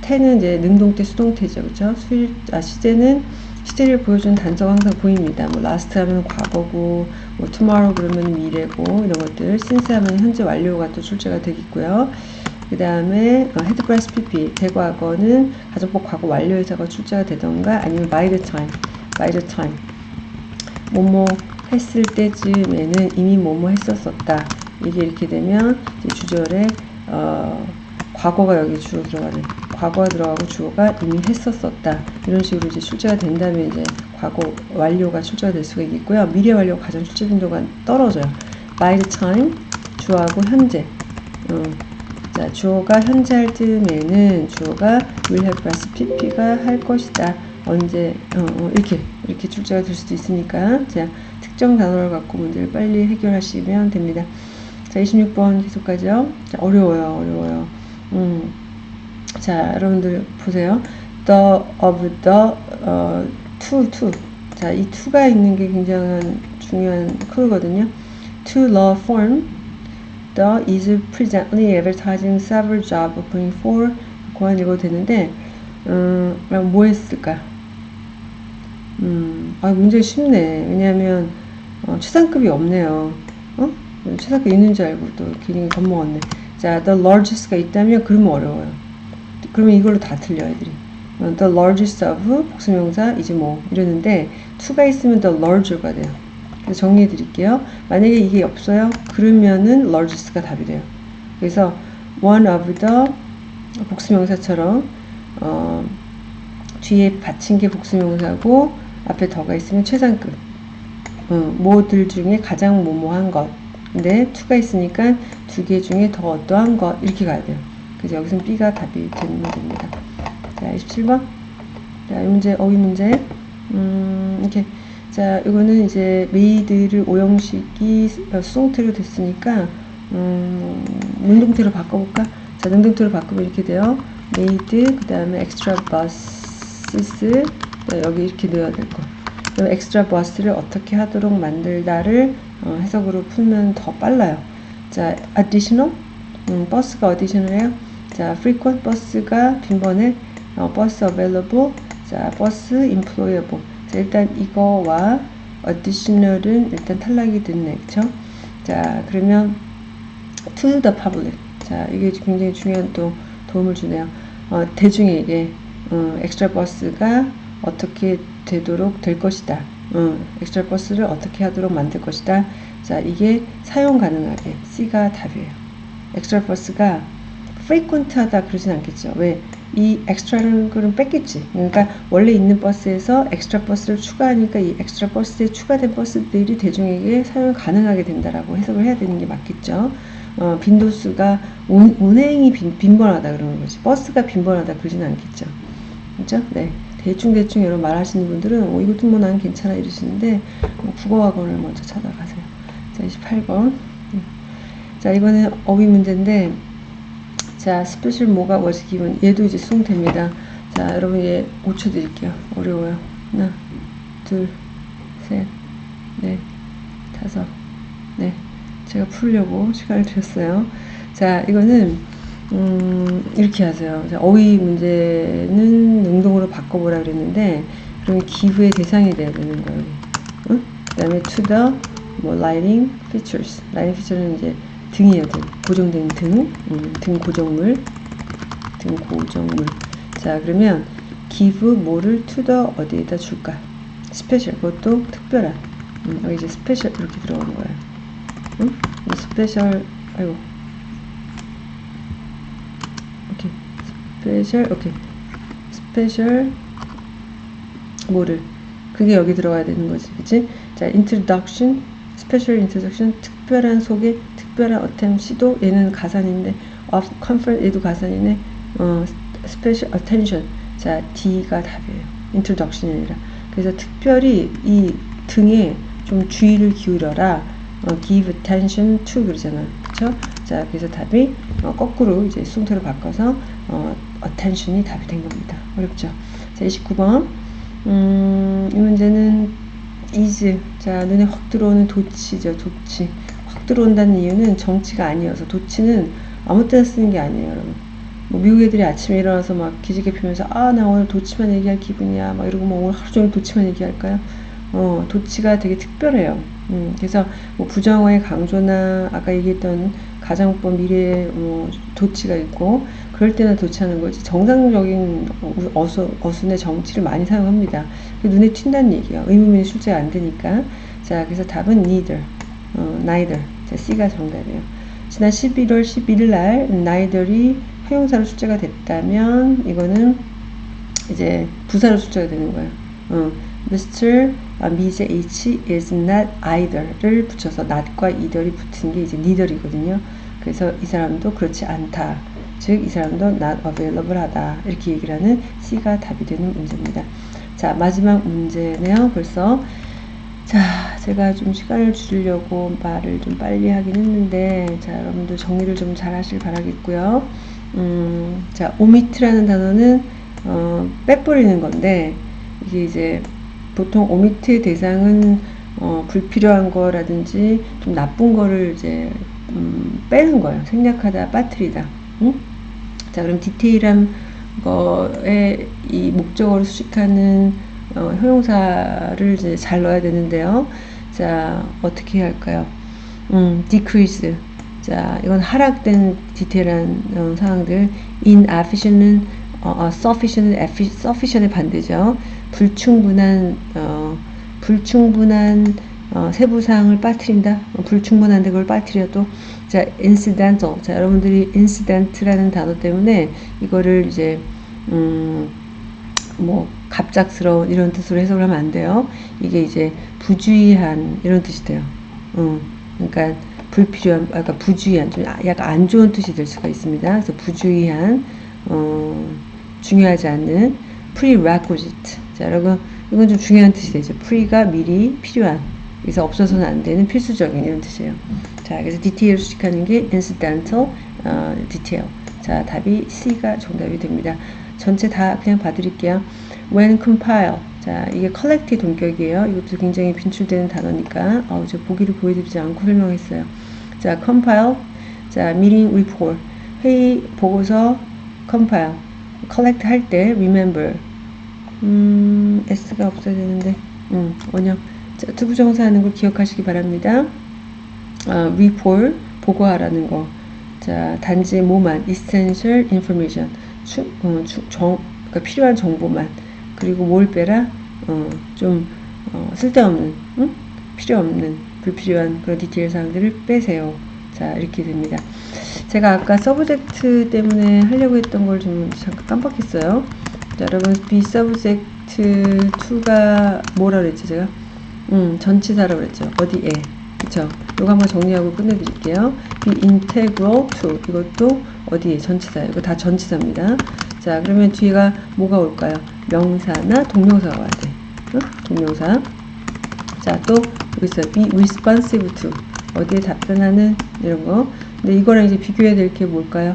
태는 이제 능동태, 수동태죠. 그쵸? 수일, 아, 시제는 시제를 보여주는 단서가 항상 보입니다. 뭐 last 하면 과거고, 뭐 tomorrow 그러면 미래고 이런 것들, since 하면 현재 완료가 또 출제가 되겠고요. 그 다음에 어, head past pp 대과거는 가정법 과거 완료해서가 출제가 되던가 아니면 by the time, by the time. 뭐뭐 했을 때쯤에는 이미 뭐뭐 했었었다. 이게 이렇게 되면 주절에 어, 과거가 여기 주로 들어가는 과거가 들어가고 주어가 이미 했었었다. 이런 식으로 이제 출제가 된다면 이제 과거 완료가 출제가 될 수가 있고요. 미래 완료 가장 출제 빈도가 떨어져요. by the time 주어하고 현재. 어, 자 주어가 현재 할 즈음에는 주어가 will have plus pp가 할 것이다 언제 어, 어, 이렇게 이렇게 출제가 될 수도 있으니까 자 특정 단어를 갖고 문제를 빨리 해결하시면 됩니다 자 26번 계속 가죠 자 어려워요 어려워요 음. 자, 여러분들 보세요. the of the 어, to to. 자, 이 to가 있는 게 굉장한 중요한 클거든요. to the form the is presently advertising several job opening for 고안 읽어도 되는데 음, 뭐 했을까? 음, 아, 문제 쉽네. 왜냐하면 어, 최상급이 없네요. 어? 최상급 있는 줄 알고 또 괜히 겁먹었네. 자, the largest가 있다면 그러면 어려워요. 그러면 이걸로 다 틀려 애들이 어, the largest of 복수명사 이제 뭐 이러는데 to가 있으면 the larger가 돼요 정리해 드릴게요 만약에 이게 없어요 그러면은 largest가 답이 돼요 그래서 one of the 복수명사처럼 어, 뒤에 받친 게 복수명사고 앞에 더가 있으면 최상급 어, 뭐들 중에 가장 뭐뭐한 것 근데 to가 있으니까 두 개 중에 더 어떠한 것 이렇게 가야 돼요 그래서 여기서는 B가 답이 되는 겁니다. 자, 27번. 자, 이 문제, 어휘 문제. 음, 이렇게. 자, 이거는 이제 made를 오형식이 수동태로 됐으니까, 음, 능동태로 바꿔볼까? 자, 능동태로 바꾸면 이렇게 돼요. made, 그 다음에 extra buses, 여기 이렇게 넣어야 될 거. 그럼 extra bus를 어떻게 하도록 만들다를 어, 해석으로 풀면 더 빨라요. 자, additional, 음, 버스가 additional해요? 자, frequent 버스가 빈번해 어, 버스 available 자, 버스 employable 자, 일단 이거와 additional은 일단 탈락이 됐네 그쵸? 자, 그러면 to the public 자, 이게 굉장히 중요한 또 도움을 주네요 어, 대중에게 어, 엑스트라 버스가 어떻게 되도록 될 것이다 어, 엑스트라 버스를 어떻게 하도록 만들 것이다 자 이게 사용 가능하게 C가 답이에요 엑스트라 버스가 frequent 하다 그러진 않겠죠. 왜? 이 extra는 거는 뺐겠지. 그러니까 원래 있는 버스에서 엑스트라 버스를 추가하니까 이 엑스트라 버스에 추가된 버스들이 대중에게 사용 가능하게 된다라고 해석을 해야 되는 게 맞겠죠. 어, 빈도수가 운, 운행이 빈, 빈번하다 그러는 거지. 버스가 빈번하다 그러진 않겠죠. 그죠? 네. 대충대충 여러 말하시는 분들은 어, 이것도 뭐 난 괜찮아 이러시는데 뭐 국어학원을 먼저 찾아가세요. 자 28번 자 이거는 어휘 문제인데 자 special 뭐가 was given 얘도 이제 수동태입니다. 자 여러분 얘 5초 드릴게요. 어려워요. 하나 둘 셋 넷 다섯 네 제가 풀려고 시간을 드렸어요. 자 이거는 음, 이렇게 하세요. 자, 어휘 문제는 능동으로 바꿔보라 그랬는데 그럼 give의 대상이 돼야 되는 거예요. 응? 그 다음에 to the 뭐 lighting fixtures lighting fixture는 이제 등이에요 등. 고정된 등, 음, 등 고정물. 등 고정물. 자 그러면 give 뭐를 to the 어디에다 줄까? special 그것도 특별한. 음, 여기 이제 special 이렇게 들어가는 거예요. 응? special 아이고. 오케이. special 오케이. special 뭐를? 그게 여기 들어가야 되는 거지 그치? 자 introduction special introduction 특별한 소개 특별한 attempt 시도 얘는 가산인데 effort 얘도 가산이네. 어 special attention. 자 D가 답이에요. introduction이 아니라. 그래서 특별히 이 등에 좀 주의를 기울여라. 어, give attention to 그러잖아 그쵸? 자 그래서 답이 어, 거꾸로 이제 수동태로 바꿔서 어, attention이 답이 된 겁니다. 어렵죠? 자 29번. 음, 이 문제는 is. 자 눈에 확 들어오는 도치죠 도치 확 들어온다는 이유는 정치가 아니어서 도치는 아무 때나 쓰는 게 아니에요 여러분. 뭐 미국 애들이 아침에 일어나서 막 기지개 피면서 아 나 오늘 도치만 얘기할 기분이야. 막 이러고 뭐 오늘 하루 종일 도치만 얘기할까요? 어 도치가 되게 특별해요. 음, 그래서 뭐 부정어의 강조나 아까 얘기했던 가정법 미래의 뭐 도치가 있고 그럴 때는 도치하는 거지. 정상적인 어수, 어순의 정치를 많이 사용합니다. 눈에 튄다는 얘기예요. 의문문이 출제가 안 되니까. 자 그래서 답은 neither. 어, neither 자 C가 정답이에요 지난 11월 11일 날 neither이 형용사로 출제가 됐다면 이거는 이제 부사로 출제가 되는 거예요 어, Mr. 아, Mrs. H is not either를 붙여서 not과 either이 붙은 게 이제 neither이거든요. 그래서 이 사람도 그렇지 않다. 즉, 이 사람도 not available 하다. 이렇게 얘기를 하는 C가 답이 되는 문제입니다. 자, 마지막 문제네요. 벌써. 자, 제가 좀 시간을 줄이려고 말을 좀 빨리 하긴 했는데, 자, 여러분들 정리를 좀 잘 하실 바라겠고요. 음, 자, 오미트라는 단어는, 어, 빼버리는 건데, 이게 이제 보통 오미트의 대상은 어, 불필요한 거라든지 좀 나쁜 거를 이제 음, 빼는 거예요. 생략하다, 빠뜨리다. 응? 자, 그럼 디테일한 거에 이 목적어를 수식하는 어, 효용사를 이제 잘 넣어야 되는데요. 자, 어떻게 할까요? 음, decrease. 자, 이건 하락된 디테일한 어, 상황들. inefficient은 어, 어, sufficient, sufficient의 반대죠. 불충분한 어, 불충분한 어, 세부사항을 빠뜨린다. 어, 불충분한데 그걸 빠뜨려도 자 incidental. 자 여러분들이 incident라는 단어 때문에 이거를 이제 음, 뭐 갑작스러운 이런 뜻으로 해석을 하면 안 돼요. 이게 이제 부주의한 이런 뜻이 돼요. 음, 그러니까 불필요한, 아까 그러니까 부주의한, 좀 약간 안 좋은 뜻이 될 수가 있습니다. 그래서 부주의한, 어, 중요하지 않는 prerequisite. 자, 여러분, 이건 좀 중요한 뜻이 되죠. pre가 미리 필요한. 그래서 없어서는 안 되는 필수적인 이런 뜻이에요. 자, 그래서 디테일 수식하는 게 incidental 어, detail. 자, 답이 C가 정답이 됩니다. 전체 다 그냥 봐드릴게요. When compile. 자, 이게 collect의 동격이에요. 이것도 굉장히 빈출되는 단어니까, 어, 저 보기를 보여드리지 않고 설명했어요. 자, compile. 자, meeting report. 회의 보고서 compile. collect 할 때 remember. 음, S가 없어야 되는데, 음, 원형. 자, 투부정사 하는 걸 기억하시기 바랍니다. 어, report, 보고하라는 거. 자, 단지 뭐만, essential information. 추, 어, 추, 정, 그러니까 필요한 정보만. 그리고 뭘 빼라? 어, 좀, 어, 쓸데없는, 응? 필요 없는, 불필요한 그런 디테일 사항들을 빼세요. 자, 이렇게 됩니다. 제가 아까 subject 때문에 하려고 했던 걸 좀 잠깐 깜빡했어요. 자, 여러분, be subject to가 뭐라 그랬죠, 제가? 음, 전치사라고 그랬죠. 어디에? 그쵸? 이거 한번 정리하고 끝내드릴게요. be integral. 이것도 어디에? 전치사. 이거 다 전치사입니다. 자, 그러면 뒤가 뭐가 올까요? 명사나 동명사가 와야 돼. 어? 동명사. 자, 또 여기 있어요. be responsive to. 어디에 답변하는 이런 거. 근데 이거랑 이제 비교해야 될 게 뭘까요?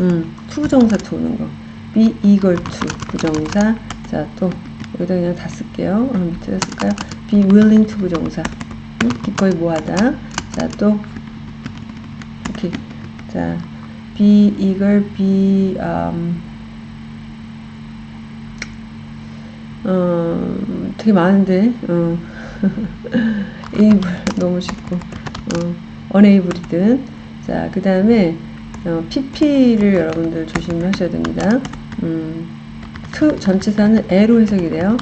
음, 투부정사 to 오는 거. be eager to 부정사. 자, 또 여기다 그냥 다 쓸게요. 어, 밑에다 쓸까요? be willing to 부정사. 음, 기꺼이 뭐하다. 자, 또 이렇게 자, be eager, be um, 어, 되게 많은데, 어, able, 너무 쉽고, 어, unable이든. 자, 그 다음에, 어, pp를 여러분들 조심하셔야 됩니다. 음, to 전치사는 a로 해석이 돼요.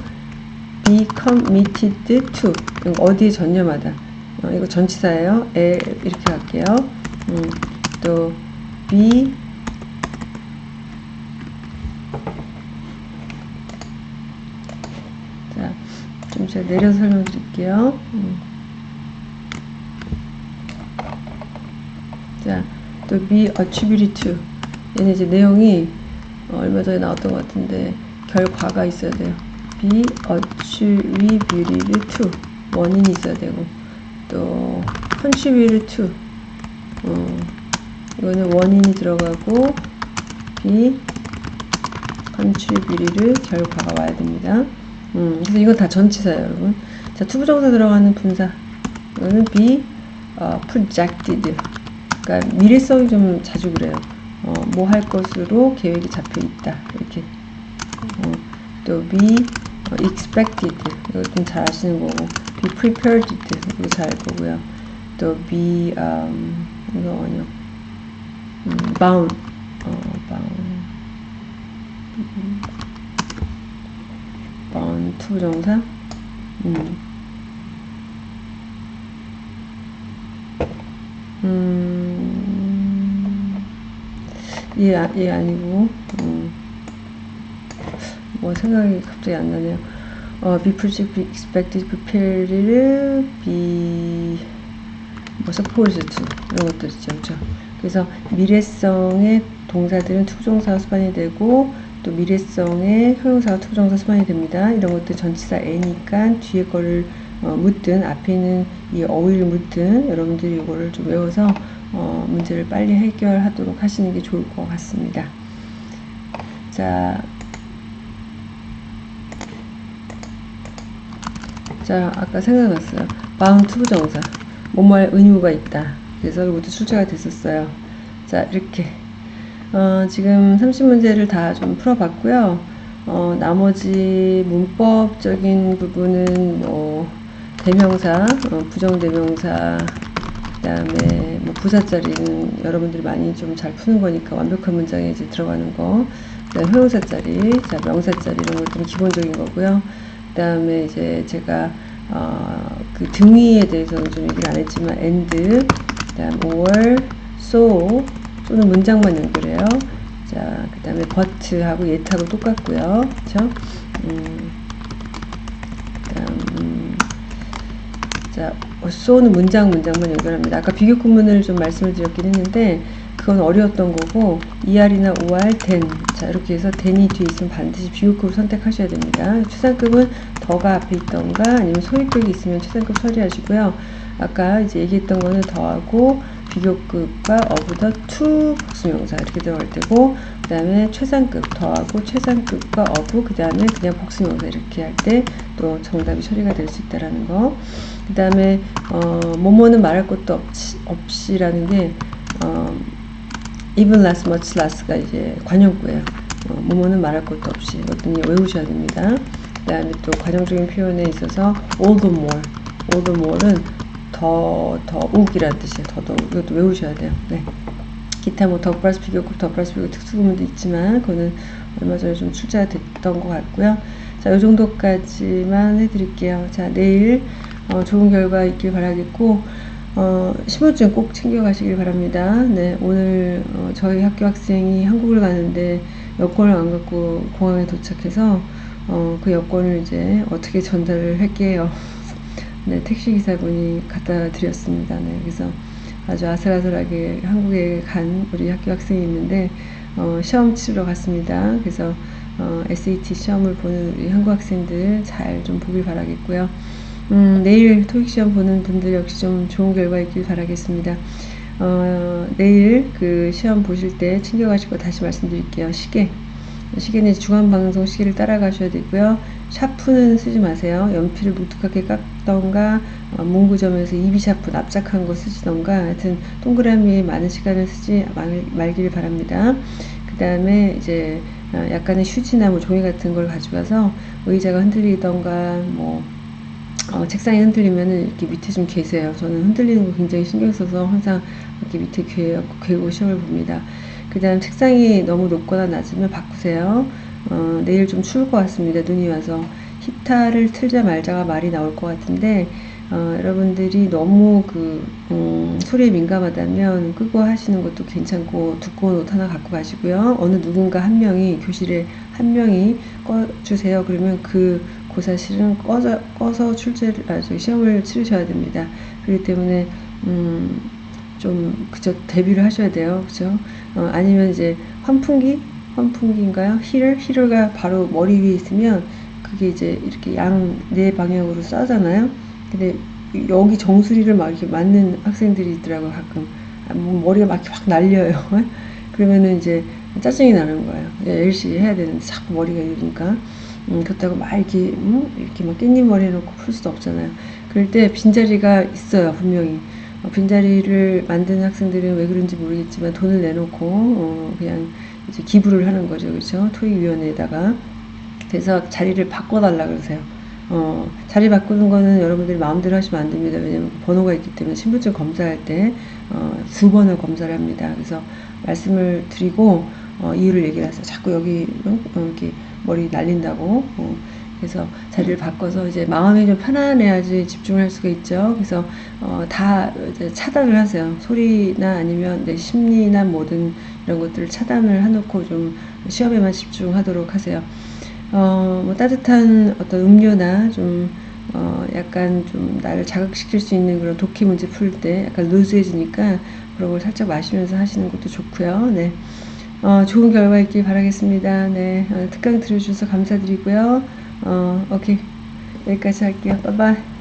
be committed to. 어디에 전념하다. 어, 이거 전치사예요. a 이렇게 갈게요. 음, 또, be 자, 좀 제가 내려서 설명드릴게요. 음. 자, 또 be attributed to. 얘는 이제 내용이 어, 얼마 전에 나왔던 것 같은데 결과가 있어야 돼요. be attributed to. 원인이 있어야 되고 또 contributed to. 어, 이거는 원인이 들어가고 be contributed 결과가 와야 됩니다. 음, 그래서 이건 다 전치사예요, 여러분. 자, 투부정사 들어가는 분사. 이거는 be 어, projected. 그러니까 미래성이 좀 자주 그래요. 어, 뭐 할 것으로 계획이 잡혀 있다. 이렇게. 어, 또 be 어, expected. 이거 좀 잘 아시는 거고. be prepared. 이거 잘알 거고요. 또 be um, 이거 아니요. 음, bound. 어, bound. Bound 투부정사. 음. 음, 얘, 아- 얘 아니고, 음, 뭐 생각이 갑자기 안 나네요. 어, be project, be expected, prepared, be, 뭐 supposed 이런 것들 있죠. 그죠? 그래서 미래성의 동사들은 투부정사가 수반이 되고, 또 미래성의 형용사가 투부정사 수반이 됩니다. 이런 것들 전치사 애니까 뒤에 거를 어, 묻든 앞에 있는 이 어휘를 묻든 여러분들이 이거를 좀 외워서 어, 문제를 빨리 해결하도록 하시는 게 좋을 것 같습니다. 자, 자 아까 생각났어요. bound to부정사 뭐뭐할 의무가 있다. 그래서 이것도 출제가 됐었어요. 자 이렇게 어, 지금 30문제를 다 좀 풀어봤고요. 어, 나머지 문법적인 부분은 뭐 대명사, 어, 부정대명사, 그 다음에 뭐 부사짜리는 여러분들이 많이 좀 잘 푸는 거니까 완벽한 문장에 이제 들어가는 거, 그 다음 형용사짜리, 자, 명사짜리 이런 것들은 기본적인 거고요. 그 다음에 이제 제가 어, 그 등위에 대해서는 좀 얘기를 안 했지만 and, 그 다음 or, so, so는 문장만 연결해요. 자, 그 다음에 but하고 yet하고 똑같고요. 그쵸? 음, 그 다음, 음, 자, so는 문장, 문장만 연결합니다. 아까 비교 구문을 좀 말씀을 드렸긴 했는데, 그건 어려웠던 거고, er이나 or, then. 자, 이렇게 해서 then이 뒤에 있으면 반드시 비교급을 선택하셔야 됩니다. 추상급은 더가 앞에 있던가, 아니면 소위급이 있으면 추상급 처리하시고요. 아까 이제 얘기했던 거는 더하고, 비교급과 어부더 to 복수명사 이렇게 들어갈 때고 그 다음에 최상급 더하고 최상급과 어부 그 다음에 그냥 복수명사 이렇게 할 때 또 정답이 처리가 될 수 있다라는 거그 다음에 어, 뭐뭐는 말할 것도 없이, 없이라는 게 어, even less, much less가 이제 관용구예요. 어, 뭐뭐는 말할 것도 없이 이것도 외우셔야 됩니다. 그 다음에 또 관용적인 표현에 있어서 all the more. all the more는 더, 더욱이라는 뜻이에요. 더더욱. 이것도 외우셔야 돼요. 네. 기타 뭐 더 플러스 비교급, 더 플러스 비교급 특수구문도 있지만, 그거는 얼마 전에 좀 출제가 됐던 것 같고요. 자, 이 정도까지만 해드릴게요. 자, 내일 어, 좋은 결과 있길 바라겠고, 어, 신분증 꼭 챙겨가시길 바랍니다. 네, 오늘 어, 저희 학교 학생이 한국을 가는데 여권을 안 갖고 공항에 도착해서 어, 그 여권을 이제 어떻게 전달을 할게요. 네, 택시기사분이 갖다 드렸습니다. 네, 그래서 아주 아슬아슬하게 한국에 간 우리 학교 학생이 있는데, 어, 시험 치러 갔습니다. 그래서 어, SAT 시험을 보는 우리 한국 학생들 잘 좀 보길 바라겠고요. 음, 내일 토익 시험 보는 분들 역시 좀 좋은 결과 있길 바라겠습니다. 어, 내일 그 시험 보실 때 챙겨가실 거 다시 말씀드릴게요. 시계. 시계는 중앙방송 시계를 따라가셔야 되고요. 샤프는 쓰지 마세요. 연필을 무뚝하게 깎던가 어, 문구점에서 이비 샤프 납작한 거 쓰시던가 하여튼 동그라미에 많은 시간을 쓰지 말, 말기를 바랍니다. 그 다음에 이제 어, 약간의 휴지나 뭐 종이 같은 걸 가져가서 의자가 흔들리던가 뭐 어, 책상이 흔들리면은 이렇게 밑에 좀 계세요. 저는 흔들리는 거 굉장히 신경 써서 항상 이렇게 밑에 괴, 괴고 시험을 봅니다. 그 다음 책상이 너무 높거나 낮으면 바꾸세요. 어, 내일 좀 추울 것 같습니다. 눈이 와서. 히타를 틀자 말자가 말이 나올 것 같은데, 어, 여러분들이 너무 그, 음, 소리에 민감하다면 끄고 하시는 것도 괜찮고, 두꺼운 옷 하나 갖고 가시고요. 어느 누군가 한 명이, 교실에 한 명이 꺼주세요. 그러면 그 고사실은 꺼져, 꺼서 출제를, 아, 저 시험을 치르셔야 됩니다. 그렇기 때문에, 음, 좀 그저 대비를 하셔야 돼요. 그죠? 어, 아니면 이제 환풍기 환풍기인가요? 힐을 힐러가 바로 머리 위에 있으면 그게 이제 이렇게 양 네 방향으로 쏴잖아요. 근데 여기 정수리를 막 이렇게 맞는 학생들이 있더라고요. 가끔 아, 뭐 머리가 막 이렇게 확 날려요. 그러면은 이제 짜증이 나는 거예요. 열심히 해야 되는데 자꾸 머리가 이러니까 음, 그렇다고 막 이렇게 음, 이렇게 막 깻잎 머리 해놓고 풀 수도 없잖아요. 그럴 때 빈자리가 있어요 분명히. 어, 빈자리를 만드는 학생들은 왜 그런지 모르겠지만 돈을 내놓고 어, 그냥 이제 기부를 하는 거죠, 그렇죠? 토익위원회에다가 그래서 자리를 바꿔달라 그러세요. 어, 자리 바꾸는 거는 여러분들이 마음대로 하시면 안 됩니다. 왜냐면 번호가 있기 때문에 신분증 검사할 때, 어, 두 번을 검사를 합니다. 그래서 말씀을 드리고, 어, 이유를 얘기를 하세요. 자꾸 여기, 어, 이렇게 머리 날린다고. 어, 그래서 자리를 바꿔서 이제 마음이 좀 편안해야지 집중을 할 수가 있죠. 그래서 어, 다 차단을 하세요. 소리나 아니면 내 심리나 모든 이런 것들을 차단을 해놓고 좀 시험에만 집중하도록 하세요. 어, 뭐 따뜻한 어떤 음료나 좀 어, 약간 좀 나를 자극시킬 수 있는 그런 독해 문제 풀 때 약간 루즈해지니까 그런 걸 살짝 마시면서 하시는 것도 좋고요. 네. 어, 좋은 결과 있길 바라겠습니다. 네. 어, 특강 들어주셔서 감사드리고요. 어, 오케이. 여기까지 할게요. 빠이바이.